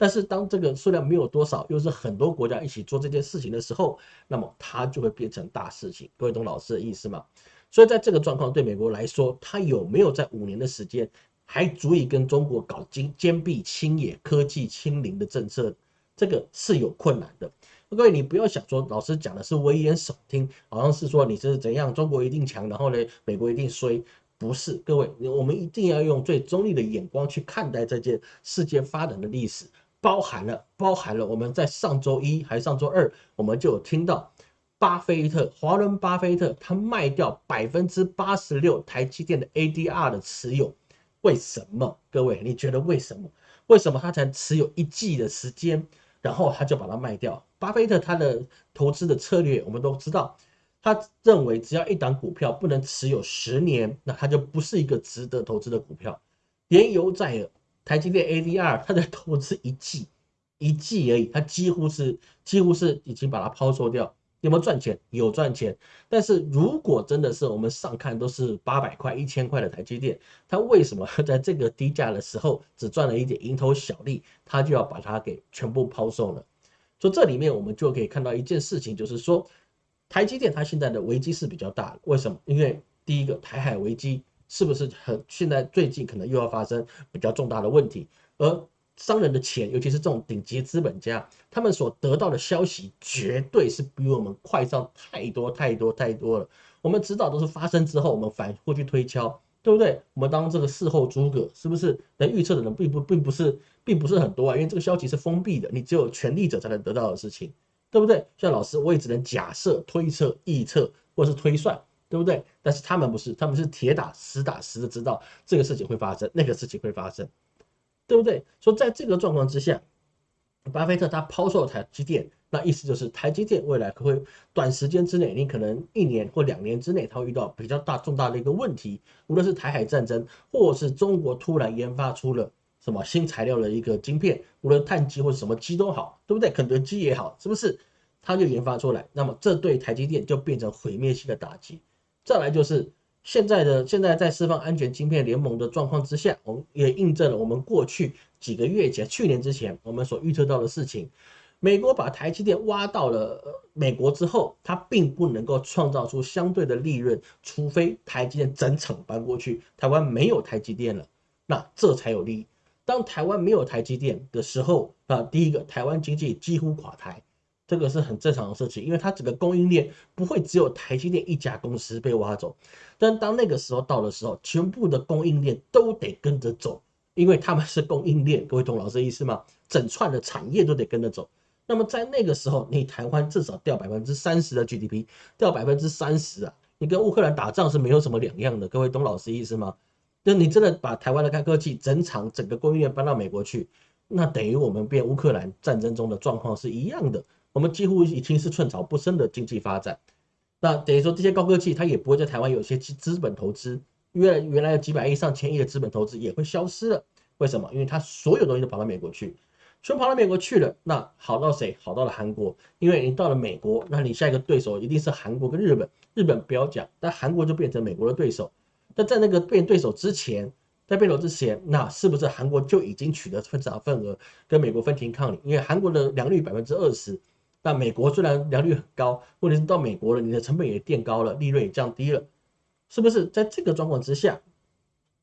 但是当这个数量没有多少，又是很多国家一起做这件事情的时候，那么它就会变成大事情。各位懂老师的意思吗？所以在这个状况对美国来说，它有没有在五年的时间还足以跟中国搞坚坚壁清野、科技清零的政策？这个是有困难的。各位，你不要想说老师讲的是危言耸听，好像是说你是怎样，中国一定强，然后呢，美国一定衰。不是，各位，我们一定要用最中立的眼光去看待这件世界发展的历史。包含了，包含了我们在上周一还是上周二，我们就有听到巴菲特，华伦巴菲特他卖掉百分之八十六台积电的 ADR 的持有，为什么？各位，你觉得为什么？为什么他才持有一季的时间，然后他就把它卖掉？巴菲特他的投资的策略我们都知道，他认为只要一档股票不能持有十年，那它就不是一个值得投资的股票，连油在耳。台积电 ADR，它在投资一季，一季而已，它几乎是几乎是已经把它抛售掉，有没有赚钱？有赚钱。但是如果真的是我们上看都是八百块、一千块的台积电，它为什么 [LAUGHS] 在这个低价的时候只赚了一点蝇头小利，它就要把它给全部抛售了？所以这里面我们就可以看到一件事情，就是说台积电它现在的危机是比较大的。为什么？因为第一个台海危机。是不是很现在最近可能又要发生比较重大的问题？而商人的钱，尤其是这种顶级资本家，他们所得到的消息绝对是比我们快上太多太多太多了。我们知道都是发生之后，我们反过去推敲，对不对？我们当这个事后诸葛，是不是能预测的人并不并不是并不是很多啊？因为这个消息是封闭的，你只有权力者才能得到的事情，对不对？像老师，我也只能假设、推测、臆测或是推算。对不对？但是他们不是，他们是铁打实打实的知道这个事情会发生，那个事情会发生，对不对？说在这个状况之下，巴菲特他抛售台积电，那意思就是台积电未来可会短时间之内，你可能一年或两年之内，它会遇到比较大重大的一个问题，无论是台海战争，或是中国突然研发出了什么新材料的一个晶片，无论碳基或者什么基都好，对不对？肯德基也好，是不是？它就研发出来，那么这对台积电就变成毁灭性的打击。再来就是现在的现在在释放安全晶片联盟的状况之下，我们也印证了我们过去几个月前、去年之前我们所预测到的事情。美国把台积电挖到了美国之后，它并不能够创造出相对的利润，除非台积电整场搬过去，台湾没有台积电了，那这才有利益。当台湾没有台积电的时候，啊，第一个台湾经济几乎垮台。这个是很正常的事情，因为它整个供应链不会只有台积电一家公司被挖走，但当那个时候到的时候，全部的供应链都得跟着走，因为他们是供应链。各位懂老师的意思吗？整串的产业都得跟着走。那么在那个时候，你台湾至少掉百分之三十的 GDP，掉百分之三十啊，你跟乌克兰打仗是没有什么两样的。各位懂老师意思吗？那你真的把台湾的高科技整场整个供应链搬到美国去，那等于我们变乌克兰战争中的状况是一样的。我们几乎已经是寸草不生的经济发展，那等于说这些高科技它也不会在台湾有些资资本投资，原原来有几百亿上千亿的资本投资也会消失了。为什么？因为它所有东西都跑到美国去，全跑到美国去了，那好到谁？好到了韩国，因为你到了美国，那你下一个对手一定是韩国跟日本，日本不要讲，但韩国就变成美国的对手。那在那个变对手之前，在变手之前，那是不是韩国就已经取得分涨份额，跟美国分庭抗礼？因为韩国的良率百分之二十。那美国虽然良率很高，问题是到美国了，你的成本也垫高了，利润也降低了，是不是？在这个状况之下，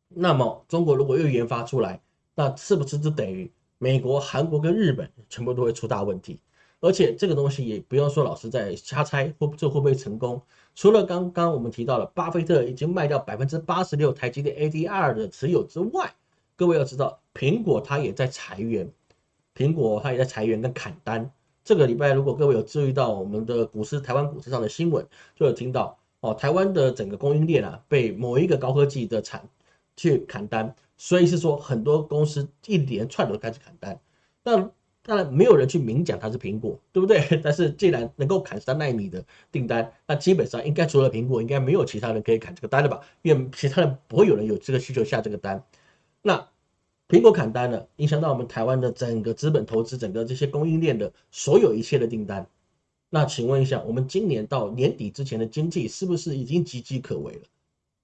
那么中国如果又研发出来，那是不是就等于美国、韩国跟日本全部都会出大问题？而且这个东西也不用说老师在瞎猜，会这会不会成功？除了刚刚我们提到了巴菲特已经卖掉百分之八十六台积电 ADR 的持有之外，各位要知道，苹果它也在裁员，苹果它也在裁员跟砍单。这个礼拜，如果各位有注意到我们的股市、台湾股市上的新闻，就有听到哦，台湾的整个供应链啊，被某一个高科技的产去砍单，所以是说很多公司一连串都开始砍单。那当然没有人去明讲它是苹果，对不对？[LAUGHS] 但是既然能够砍三纳米的订单，那基本上应该除了苹果，应该没有其他人可以砍这个单了吧？因为其他人不会有人有这个需求下这个单。那。苹果砍单了，影响到我们台湾的整个资本投资，整个这些供应链的所有一切的订单。那请问一下，我们今年到年底之前的经济是不是已经岌岌可危了？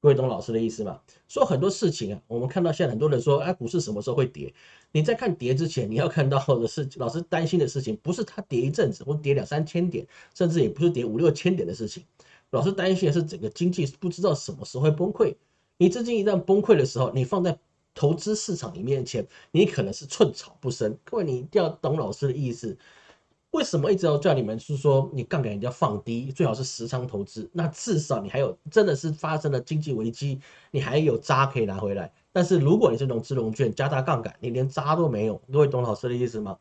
各位懂老师的意思吗？说很多事情啊，我们看到现在很多人说，哎，股市什么时候会跌？你在看跌之前，你要看到的是老师担心的事情，不是它跌一阵子或跌两三千点，甚至也不是跌五六千点的事情。老师担心的是整个经济不知道什么时候会崩溃。你资金一旦崩溃的时候，你放在。投资市场里面前，你可能是寸草不生。各位，你一定要懂老师的意思。为什么一直要叫你们是说你杠杆一定要放低，最好是实仓投资？那至少你还有真的是发生了经济危机，你还有渣可以拿回来。但是如果你是融资融券加大杠杆，你连渣都没有。各位懂老师的意思吗？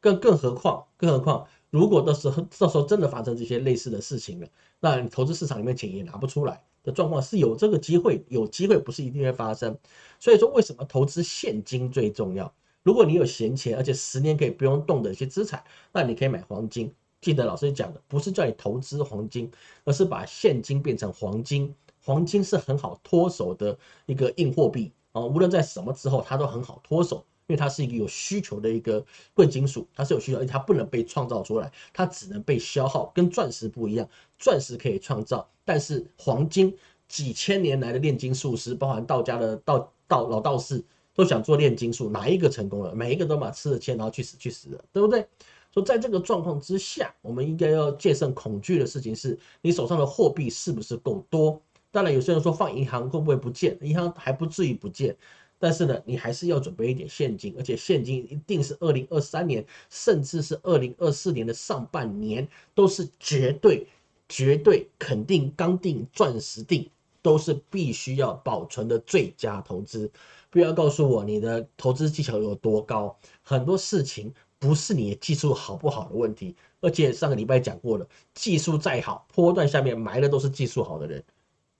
更更何况，更何况，如果到时候到时候真的发生这些类似的事情了，那你投资市场里面钱也拿不出来。的状况是有这个机会，有机会不是一定会发生，所以说为什么投资现金最重要？如果你有闲钱，而且十年可以不用动的一些资产，那你可以买黄金。记得老师讲的，不是叫你投资黄金，而是把现金变成黄金。黄金是很好脱手的一个硬货币啊，无论在什么之后，它都很好脱手。因为它是一个有需求的一个贵金属，它是有需求，而且它不能被创造出来，它只能被消耗。跟钻石不一样，钻石可以创造，但是黄金几千年来的炼金术师，包含道家的道道老道士，都想做炼金术，哪一个成功了？每一个都把吃了钱，然后去死去死了，对不对？说在这个状况之下，我们应该要戒慎恐惧的事情是，你手上的货币是不是够多？当然，有些人说放银行会不会不见？银行还不至于不见。但是呢，你还是要准备一点现金，而且现金一定是二零二三年，甚至是二零二四年的上半年，都是绝对、绝对肯定、刚定、钻石定，都是必须要保存的最佳投资。不要告诉我你的投资技巧有多高，很多事情不是你的技术好不好的问题，而且上个礼拜讲过了，技术再好，波段下面埋的都是技术好的人。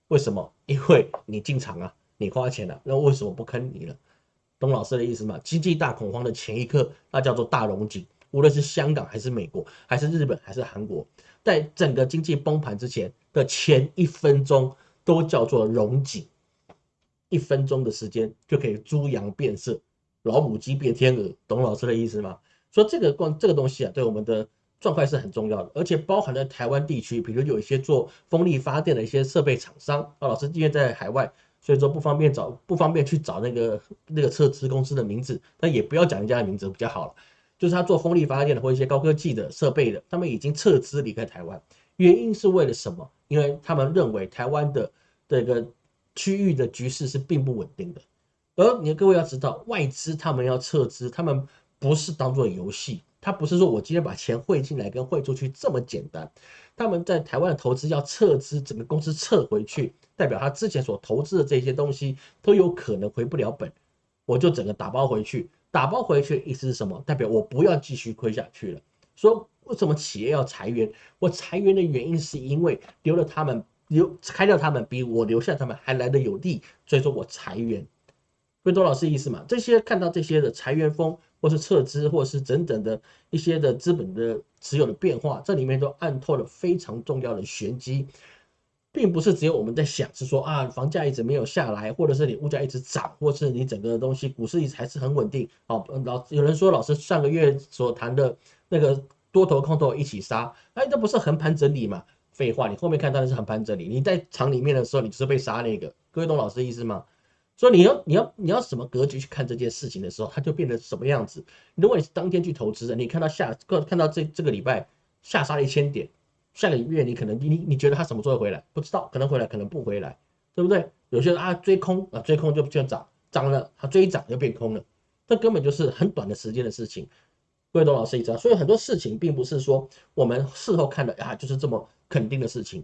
为什么？因为你进场啊。你花钱了，那为什么不坑你了？懂老师的意思吗？经济大恐慌的前一刻，那叫做大龙井。无论是香港还是美国，还是日本还是韩国，在整个经济崩盘之前的前一分钟，都叫做龙井。一分钟的时间就可以猪羊变色，老母鸡变天鹅，懂老师的意思吗？说这个光这个东西啊，对我们的状态是很重要的，而且包含了台湾地区，比如有一些做风力发电的一些设备厂商啊，老师因为在海外。所以说不方便找，不方便去找那个那个撤资公司的名字，那也不要讲人家的名字比较好了。就是他做风力发电的或一些高科技的设备的，他们已经撤资离开台湾，原因是为了什么？因为他们认为台湾的这个区域的局势是并不稳定的。而你各位要知道，外资他们要撤资，他们不是当做游戏，他不是说我今天把钱汇进来跟汇出去这么简单。他们在台湾的投资要撤资，整个公司撤回去，代表他之前所投资的这些东西都有可能回不了本，我就整个打包回去。打包回去意思是什么？代表我不要继续亏下去了。说为什么企业要裁员？我裁员的原因是因为留了他们，留开掉他们比我留下他们还来的有利，所以说我裁员。会懂老师意思嘛？这些看到这些的裁员风。或是撤资，或是整整的一些的资本的持有的变化，这里面都暗透了非常重要的玄机，并不是只有我们在想，是说啊，房价一直没有下来，或者是你物价一直涨，或是你整个东西股市一直还是很稳定。好，老有人说老师上个月所谈的那个多头空头一起杀，哎，这不是横盘整理嘛？废话，你后面看到的是横盘整理，你在场里面的时候，你就是被杀那个。各位懂老师的意思吗？所以你要你要你要什么格局去看这件事情的时候，它就变成什么样子。如果你是当天去投资的，你看到下个看到这这个礼拜下杀了一千点，下个月你可能你你觉得它什么时候回来？不知道，可能回来，可能不回来，对不对？有些人啊追空啊追空就就涨涨了，它追涨又变空了，这根本就是很短的时间的事情。各位董老师一知道，所以很多事情并不是说我们事后看的啊就是这么肯定的事情，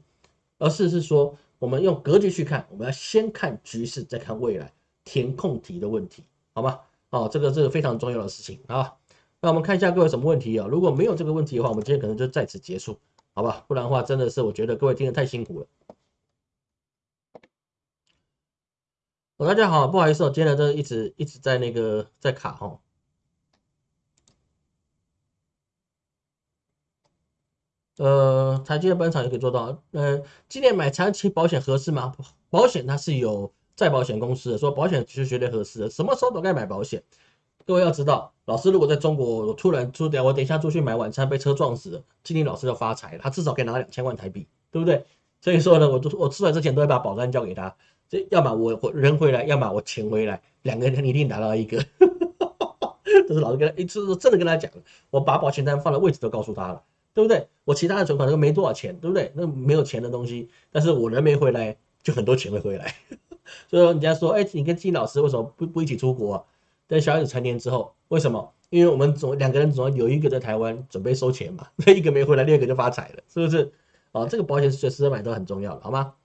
而是是说。我们用格局去看，我们要先看局势，再看未来填空题的问题，好吗？哦，这个这个非常重要的事情啊。那我们看一下各位什么问题啊？如果没有这个问题的话，我们今天可能就在此结束，好吧？不然的话，真的是我觉得各位听得太辛苦了。大家好，不好意思，我今天这一直一直在那个在卡哈。呃，台积的本场也可以做到。呃，今年买长期保险合适吗？保险它是有再保险公司的，说保险是绝对合适的。什么时候都该买保险。各位要知道，老师如果在中国我突然出掉，我等一下出去买晚餐被车撞死了，今天老师就发财了，他至少可以拿两千万台币，对不对？所以说呢，我都我出来之前都会把保单交给他，这要么我我人回来，要么我钱回来，两个人一定拿到一个。[LAUGHS] 这是老师跟他一次真的跟他讲，我把保险单放的位置都告诉他了。对不对？我其他的存款都没多少钱，对不对？那没有钱的东西，但是我人没回来，就很多钱会回来。[LAUGHS] 所以说人家说，哎，你跟金老师为什么不不一起出国？等小孩子成年之后，为什么？因为我们总两个人总要有一个在台湾准备收钱嘛，[LAUGHS] 那一个没回来，另一个就发财了，是不是？啊，这个保险随时买都很重要的，好吗？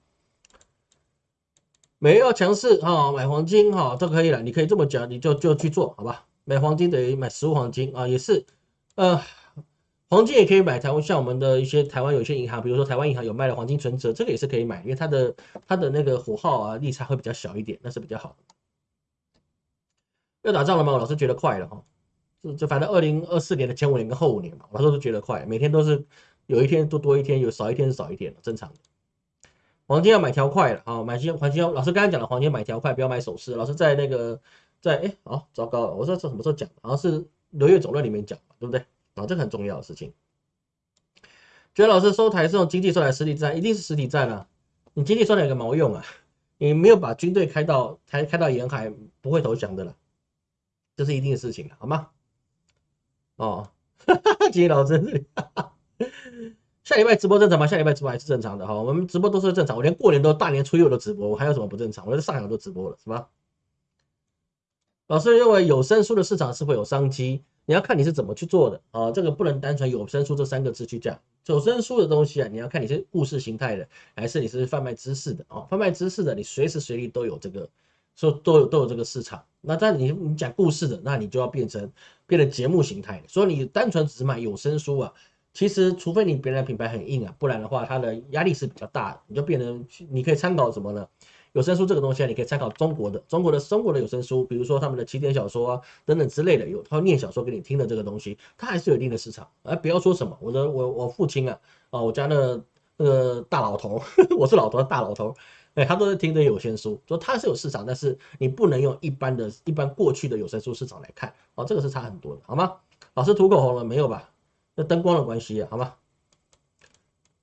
没有强势哈，买黄金哈都可以了，你可以这么讲，你就就去做好吧？买黄金等于买实物黄金啊，也是，呃。黄金也可以买，台湾像我们的一些台湾有些银行，比如说台湾银行有卖的黄金存折，这个也是可以买，因为它的它的那个火耗啊利差会比较小一点，那是比较好的。要打仗了吗？老师觉得快了哈，就就反正二零二四年的前五年跟后五年嘛，老师都觉得快，每天都是有一天多多一天，有少一天是少一天正常的。黄金要买条快了啊，买金黄金老师刚才讲了，黄金买条快，不要买首饰。老师在那个在哎好糟糕了，我说这什么时候讲？好像是流月总论里面讲对不对？啊，这很重要的事情。觉得老师收台是用经济收台实体战，一定是实体战啊！你经济收台有个毛用啊？你没有把军队开到开开到沿海，不会投降的了，这是一定的事情好吗？哦，[LAUGHS] 今天老师，下礼拜直播正常吗？下礼拜直播还是正常的哈，我们直播都是正常，我连过年都大年初六都直播，我还有什么不正常？我在上海都直播了，是吧？老师认为有声书的市场是否有商机？你要看你是怎么去做的啊，这个不能单纯有声书这三个字去讲。有声书的东西啊，你要看你是故事形态的，还是你是贩卖知识的啊？贩卖知识的，你随时随地都有这个，说都有都有这个市场。那但你你讲故事的，那你就要变成变成节目形态。所以你单纯只卖有声书啊，其实除非你别人的品牌很硬啊，不然的话它的压力是比较大的。你就变成你可以参考什么呢？有声书这个东西啊，你可以参考中国的中国的中国的有声书，比如说他们的起点小说啊等等之类的，有他念小说给你听的这个东西，它还是有一定的市场。哎，不要说什么，我的我我父亲啊，啊，我家那那个大老头，[LAUGHS] 我是老头大老头，哎，他都是听的有声书，说它是有市场，但是你不能用一般的一般过去的有声书市场来看，哦，这个是差很多的，好吗？老师涂口红了没有吧？那灯光的关系啊，好吗？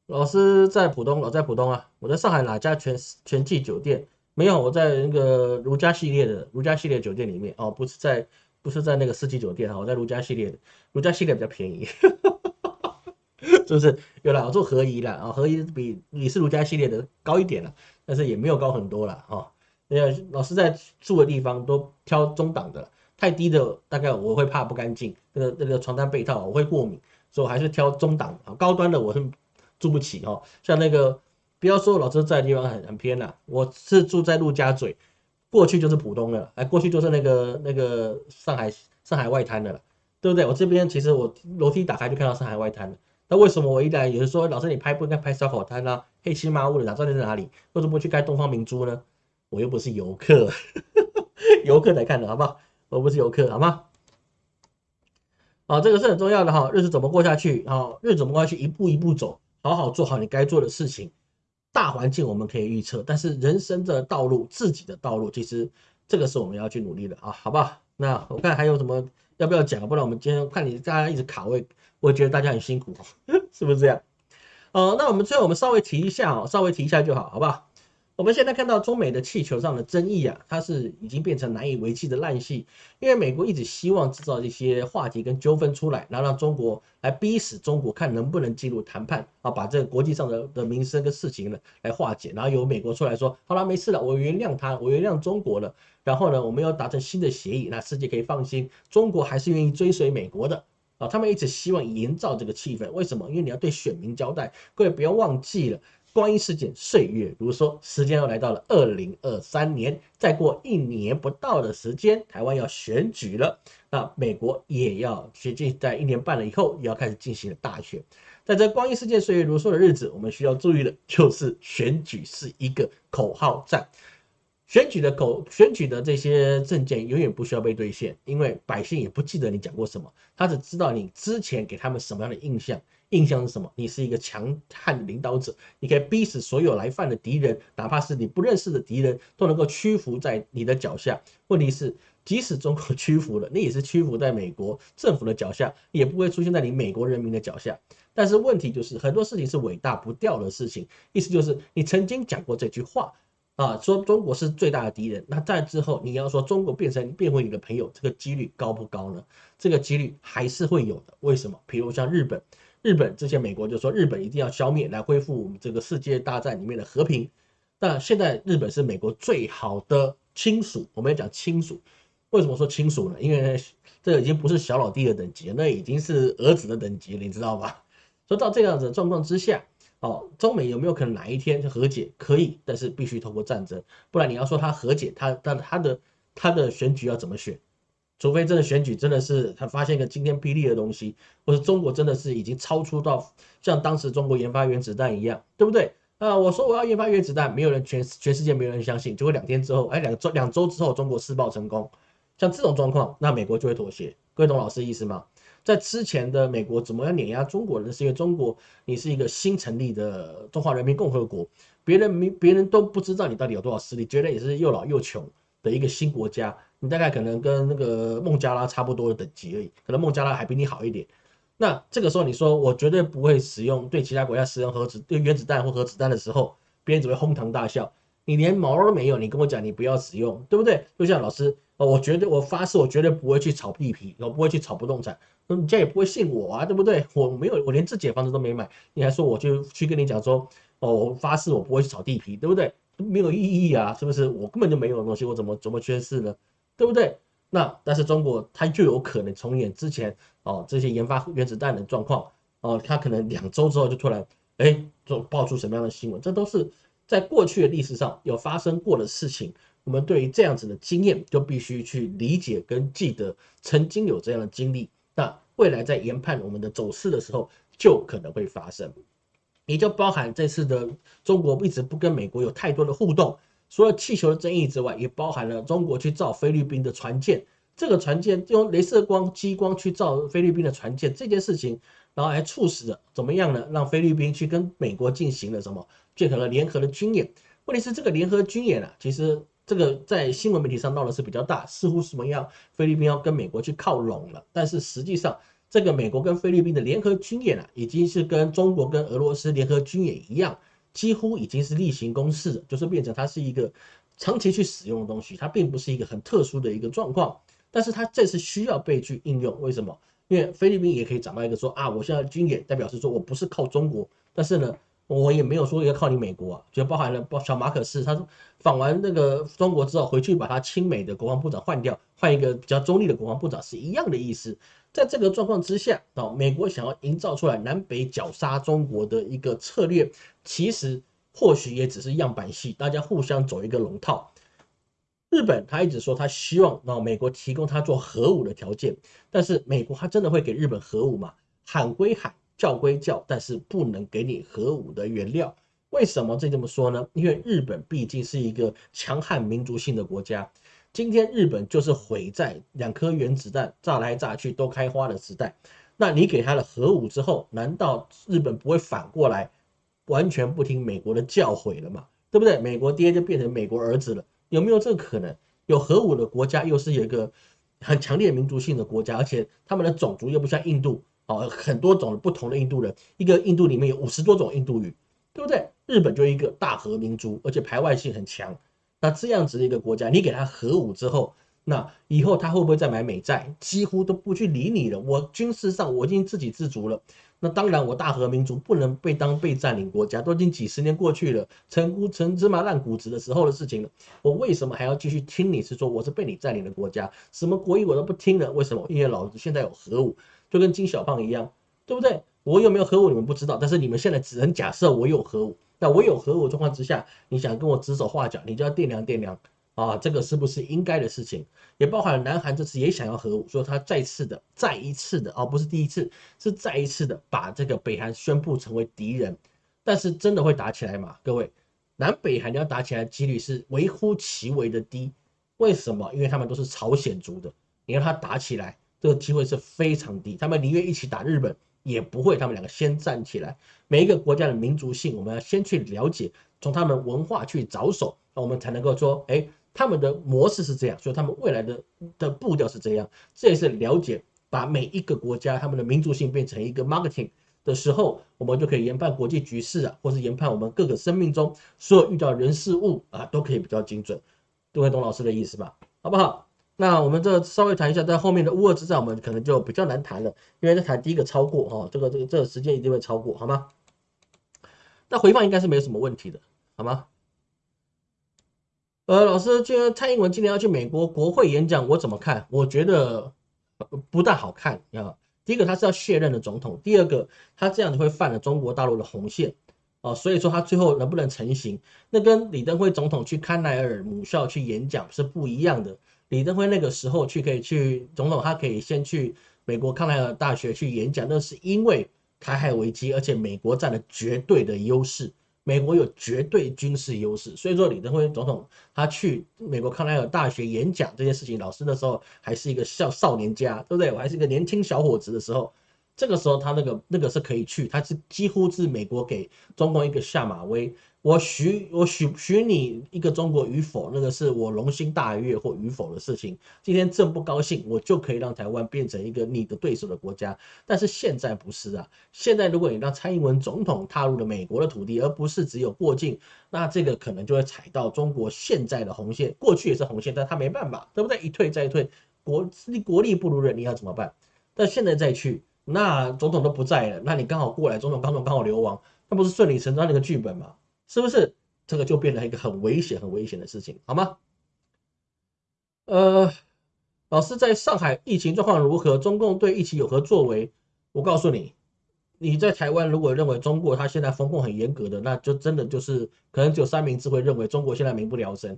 老师在浦东，老在浦东啊。我在上海哪家全全季酒店？没有，我在那个如家系列的如家系列酒店里面哦，不是在不是在那个四季酒店哈，我在如家系列的，如家系列比较便宜，[LAUGHS] 是不是？有了，我做合宜了啊，合宜比你是如家系列的高一点了，但是也没有高很多了哈。那老师在住的地方都挑中档的，太低的大概我会怕不干净，那个那个床单被套我会过敏，所以我还是挑中档啊，高端的我是。住不起哦，像那个不要说老师在的地方很很偏呐，我是住在陆家嘴，过去就是浦东了，哎，过去就是那个那个上海上海外滩的了，对不对？我这边其实我楼梯打开就看到上海外滩了，那为什么我一来有人说老师你拍不应该拍烧烤摊啊，黑漆麻乌的哪知道在哪里？为什么不去盖东方明珠呢？我又不是游客，游客来看的好不好？我不是游客好吗？好，这个是很重要的哈，日子怎么过下去？好，日子怎么过下去？一步一步走。好好做好你该做的事情，大环境我们可以预测，但是人生的道路，自己的道路，其实这个是我们要去努力的啊，好不好？那我看还有什么要不要讲？不然我们今天看你大家一直卡位，我觉得大家很辛苦，[LAUGHS] 是不是这样？呃，那我们最后我们稍微提一下哦，稍微提一下就好，好不好？我们现在看到中美的气球上的争议啊，它是已经变成难以为继的烂戏，因为美国一直希望制造一些话题跟纠纷出来，然后让中国来逼死中国，看能不能进入谈判啊，把这个国际上的的民生跟事情呢来化解，然后由美国出来说，好了，没事了，我原谅他，我原谅中国了，然后呢，我们要达成新的协议，那世界可以放心，中国还是愿意追随美国的。啊，他们一直希望营造这个气氛，为什么？因为你要对选民交代，各位不要忘记了。光阴似箭，岁月如梭，时间又来到了二零二三年，再过一年不到的时间，台湾要选举了，那美国也要接近在一年半了以后，也要开始进行大选。在这光阴似箭、岁月如梭的日子，我们需要注意的就是选举是一个口号战，选举的口选举的这些证件永远不需要被兑现，因为百姓也不记得你讲过什么，他只知道你之前给他们什么样的印象。印象是什么？你是一个强悍的领导者，你可以逼死所有来犯的敌人，哪怕是你不认识的敌人，都能够屈服在你的脚下。问题是，即使中国屈服了，你也是屈服在美国政府的脚下，也不会出现在你美国人民的脚下。但是问题就是，很多事情是伟大不掉的事情。意思就是，你曾经讲过这句话啊，说中国是最大的敌人。那在之后，你要说中国变成变回你的朋友，这个几率高不高呢？这个几率还是会有的。为什么？比如像日本。日本之前，美国就说日本一定要消灭，来恢复我们这个世界大战里面的和平。但现在日本是美国最好的亲属，我们要讲亲属。为什么说亲属呢？因为这已经不是小老弟的等级，那已经是儿子的等级，你知道吧？说到这样子的状况之下，哦，中美有没有可能哪一天就和解？可以，但是必须通过战争，不然你要说他和解，他他他的他的选举要怎么选？除非真的选举真的是他发现一个惊天霹雳的东西，或者中国真的是已经超出到像当时中国研发原子弹一样，对不对？啊，我说我要研发原子弹，没有人全全世界没有人相信，结果两天之后，哎，两周两周之后中国试爆成功，像这种状况，那美国就会妥协。各位懂老师意思吗？在之前的美国怎么样碾压中国人，是因为中国你是一个新成立的中华人民共和国，别人没别人都不知道你到底有多少实力，觉得你是又老又穷的一个新国家。你大概可能跟那个孟加拉差不多的等级而已，可能孟加拉还比你好一点。那这个时候你说我绝对不会使用对其他国家使用核子、对原子弹或核子弹的时候，别人只会哄堂大笑。你连毛都没有，你跟我讲你不要使用，对不对？就像老师哦，我绝对我发誓，我绝对不会去炒地皮，我不会去炒不动产。那你家也不会信我啊，对不对？我没有，我连自己的房子都没买，你还说我就去跟你讲说哦，我发誓我不会去炒地皮，对不对？没有意义啊，是不是？我根本就没有东西，我怎么怎么缺失呢？对不对？那但是中国它就有可能重演之前哦这些研发原子弹的状况哦，它可能两周之后就突然哎就爆出什么样的新闻？这都是在过去的历史上有发生过的事情。我们对于这样子的经验就必须去理解跟记得，曾经有这样的经历，那未来在研判我们的走势的时候就可能会发生，也就包含这次的中国一直不跟美国有太多的互动。除了气球的争议之外，也包含了中国去造菲律宾的船舰，这个船舰用镭射光、激光去造菲律宾的船舰这件事情，然后还促使了怎么样呢？让菲律宾去跟美国进行了什么？结合了联合的军演。问题是这个联合军演啊，其实这个在新闻媒体上闹的是比较大，似乎什么样菲律宾要跟美国去靠拢了，但是实际上这个美国跟菲律宾的联合军演啊，已经是跟中国跟俄罗斯联合军演一样。几乎已经是例行公事，就是变成它是一个长期去使用的东西，它并不是一个很特殊的一个状况。但是它这次需要被去应用，为什么？因为菲律宾也可以找到一个说啊，我现在军演代表是说我不是靠中国，但是呢，我也没有说要靠你美国啊，就包含了包小马可斯，他访完那个中国之后回去把他亲美的国防部长换掉，换一个比较中立的国防部长是一样的意思。在这个状况之下，啊，美国想要营造出来南北绞杀中国的一个策略，其实或许也只是样板戏，大家互相走一个龙套。日本他一直说他希望让美国提供他做核武的条件，但是美国他真的会给日本核武吗？喊归喊，叫归叫，但是不能给你核武的原料。为什么这这么说呢？因为日本毕竟是一个强悍民族性的国家。今天日本就是毁在两颗原子弹炸来炸去都开花的时代，那你给他了核武之后，难道日本不会反过来完全不听美国的教诲了吗？对不对？美国爹就变成美国儿子了，有没有这个可能？有核武的国家又是一个很强烈民族性的国家，而且他们的种族又不像印度哦，很多种不同的印度人，一个印度里面有五十多种印度语，对不对？日本就一个大和民族，而且排外性很强。那这样子的一个国家，你给他核武之后，那以后他会不会再买美债？几乎都不去理你了。我军事上我已经自给自足了。那当然，我大和民族不能被当被占领国家，都已经几十年过去了，成骨成芝麻烂谷子的时候的事情了。我为什么还要继续听你是说我是被你占领的国家？什么国语我都不听了。为什么？因为老子现在有核武，就跟金小胖一样，对不对？我有没有核武你们不知道，但是你们现在只能假设我有核武。那我有核武状况之下，你想跟我指手画脚，你就要掂量掂量啊，这个是不是应该的事情？也包含了南韩这次也想要核武，说他再次的、再一次的，哦，不是第一次，是再一次的把这个北韩宣布成为敌人。但是真的会打起来吗？各位，南北韩要打起来几率是微乎其微的低。为什么？因为他们都是朝鲜族的，你让他打起来，这个机会是非常低。他们宁愿一起打日本。也不会，他们两个先站起来。每一个国家的民族性，我们要先去了解，从他们文化去着手，那我们才能够说，哎，他们的模式是这样，所以他们未来的的步调是这样。这也是了解，把每一个国家他们的民族性变成一个 marketing 的时候，我们就可以研判国际局势啊，或是研判我们各个生命中所有遇到人事物啊，都可以比较精准。各位懂老师的意思吧？好不好？那我们这稍微谈一下，在后面的乌俄之战，我们可能就比较难谈了，因为在谈第一个超过哈，这个这个这个时间一定会超过，好吗？那回放应该是没有什么问题的，好吗？呃，老师，今天蔡英文今年要去美国国会演讲，我怎么看？我觉得不大好看啊。第一个，他是要卸任的总统；第二个，他这样子会犯了中国大陆的红线啊。所以说，他最后能不能成型，那跟李登辉总统去康奈尔母校去演讲是不一样的。李登辉那个时候去可以去总统，他可以先去美国康奈尔大学去演讲，那是因为台海危机，而且美国占了绝对的优势，美国有绝对军事优势，所以说李登辉总统他去美国康奈尔大学演讲这件事情，老师那时候还是一个少少年家，对不对？我还是一个年轻小伙子的时候，这个时候他那个那个是可以去，他是几乎是美国给中共一个下马威。我许我许许你一个中国与否，那个是我龙心大悦或与否的事情。今天朕不高兴，我就可以让台湾变成一个你的对手的国家。但是现在不是啊，现在如果你让蔡英文总统踏入了美国的土地，而不是只有过境，那这个可能就会踩到中国现在的红线。过去也是红线，但他没办法，对不对？一退再退，国国力不如人，你要怎么办？但现在再去，那总统都不在了，那你刚好过来，总统刚刚刚好流亡，那不是顺理成章的一个剧本吗？是不是这个就变成一个很危险、很危险的事情，好吗？呃，老师在上海疫情状况如何？中共对疫情有何作为？我告诉你，你在台湾如果认为中国他现在风控很严格的，那就真的就是可能只有三明治会认为中国现在民不聊生。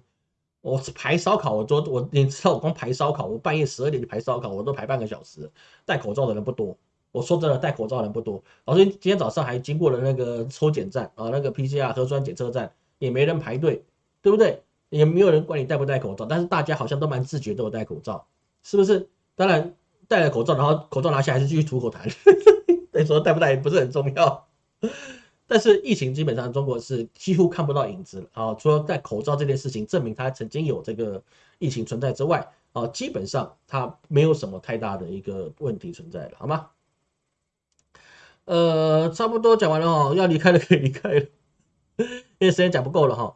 我排烧烤，我做我你知道我光排烧烤，我半夜十二点就排烧烤，我都排半个小时，戴口罩的人不多。我说真的，戴口罩的人不多。老师今天早上还经过了那个抽检站啊，那个 PCR 核酸检测站，也没人排队，对不对？也没有人管你戴不戴口罩，但是大家好像都蛮自觉，都有戴口罩，是不是？当然戴了口罩，然后口罩拿下还是继续吐口痰，所以说戴不戴也不是很重要。但是疫情基本上中国是几乎看不到影子了啊，除了戴口罩这件事情证明它曾经有这个疫情存在之外啊，基本上它没有什么太大的一个问题存在了，好吗？呃，差不多讲完了哈，要离开了可以离开了，[LAUGHS] 因为时间讲不够了哈。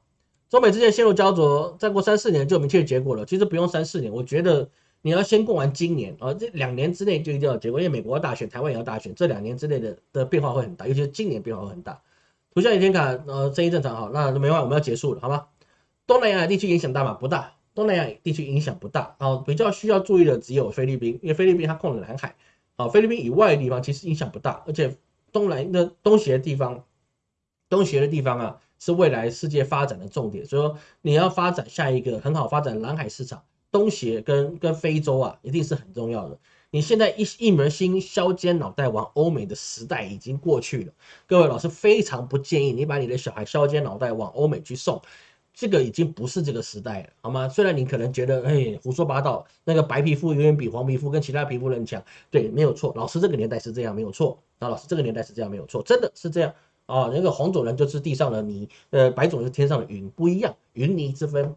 中美之间陷入焦灼，再过三四年就有明确结果了。其实不用三四年，我觉得你要先过完今年啊，这两年之内就一定要结果，因为美国要大选，台湾也要大选，这两年之内的的变化会很大，尤其是今年变化会很大。图像倚天卡，呃，声音正常哈，那没话，我们要结束了，好吗？东南亚地区影响大吗？不大，东南亚地区影响不大啊，比较需要注意的只有菲律宾，因为菲律宾它控了南海。啊，菲律宾以外的地方其实影响不大，而且东南的东协的地方，东协的地方啊，是未来世界发展的重点。所以说，你要发展下一个很好发展蓝海市场，东协跟跟非洲啊，一定是很重要的。你现在一一门心削尖脑袋往欧美的时代已经过去了，各位老师非常不建议你把你的小孩削尖脑袋往欧美去送。这个已经不是这个时代了，好吗？虽然你可能觉得，哎，胡说八道，那个白皮肤永远比黄皮肤跟其他皮肤人强，对，没有错。老师这个年代是这样，没有错。那，老师这个年代是这样，没有错，真的是这样啊。那个黄种人就是地上的泥，呃，白种是天上的云，不一样，云泥之分。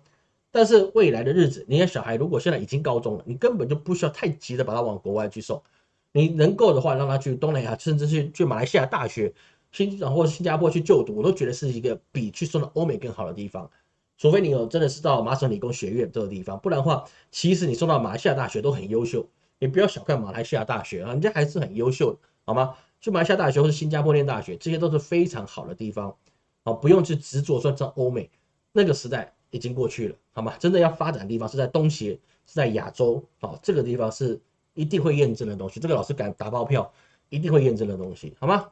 但是未来的日子，你的小孩如果现在已经高中了，你根本就不需要太急的把他往国外去送，你能够的话，让他去东南亚，甚至去去马来西亚大学、新或新加坡去就读，我都觉得是一个比去送到欧美更好的地方。除非你有真的是到麻省理工学院这个地方，不然的话，其实你送到马来西亚大学都很优秀。你不要小看马来西亚大学啊，人家还是很优秀的，好吗？去马来西亚大学或是新加坡念大学，这些都是非常好的地方，啊，不用去执着说在欧美，那个时代已经过去了，好吗？真的要发展的地方是在东协，是在亚洲，啊，这个地方是一定会验证的东西，这个老师敢打包票，一定会验证的东西，好吗？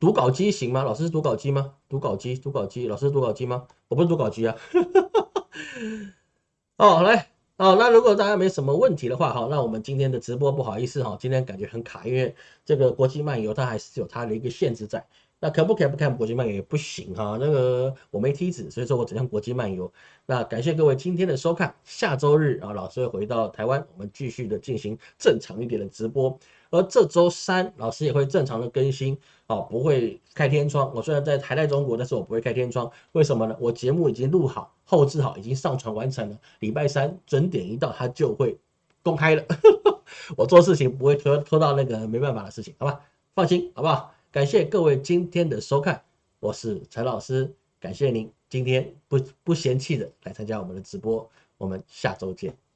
读稿机行吗？老师是读稿机吗？读稿机，读稿机，老师是读稿机吗？我不是读稿机啊。[LAUGHS] 哦，来，哦，那如果大家没什么问题的话，好，那我们今天的直播不好意思哈，今天感觉很卡，因为这个国际漫游它还是有它的一个限制在。那可不可以不看国际漫游也不行哈，那个我没梯子，所以说我只看国际漫游。那感谢各位今天的收看，下周日啊，老师会回到台湾，我们继续的进行正常一点的直播。而这周三老师也会正常的更新，哦，不会开天窗。我虽然在台在中国，但是我不会开天窗。为什么呢？我节目已经录好、后置好，已经上传完成了。礼拜三准点一到，它就会公开了。[LAUGHS] 我做事情不会拖拖到那个没办法的事情，好吧？放心，好不好？感谢各位今天的收看，我是陈老师，感谢您今天不不嫌弃的来参加我们的直播，我们下周见。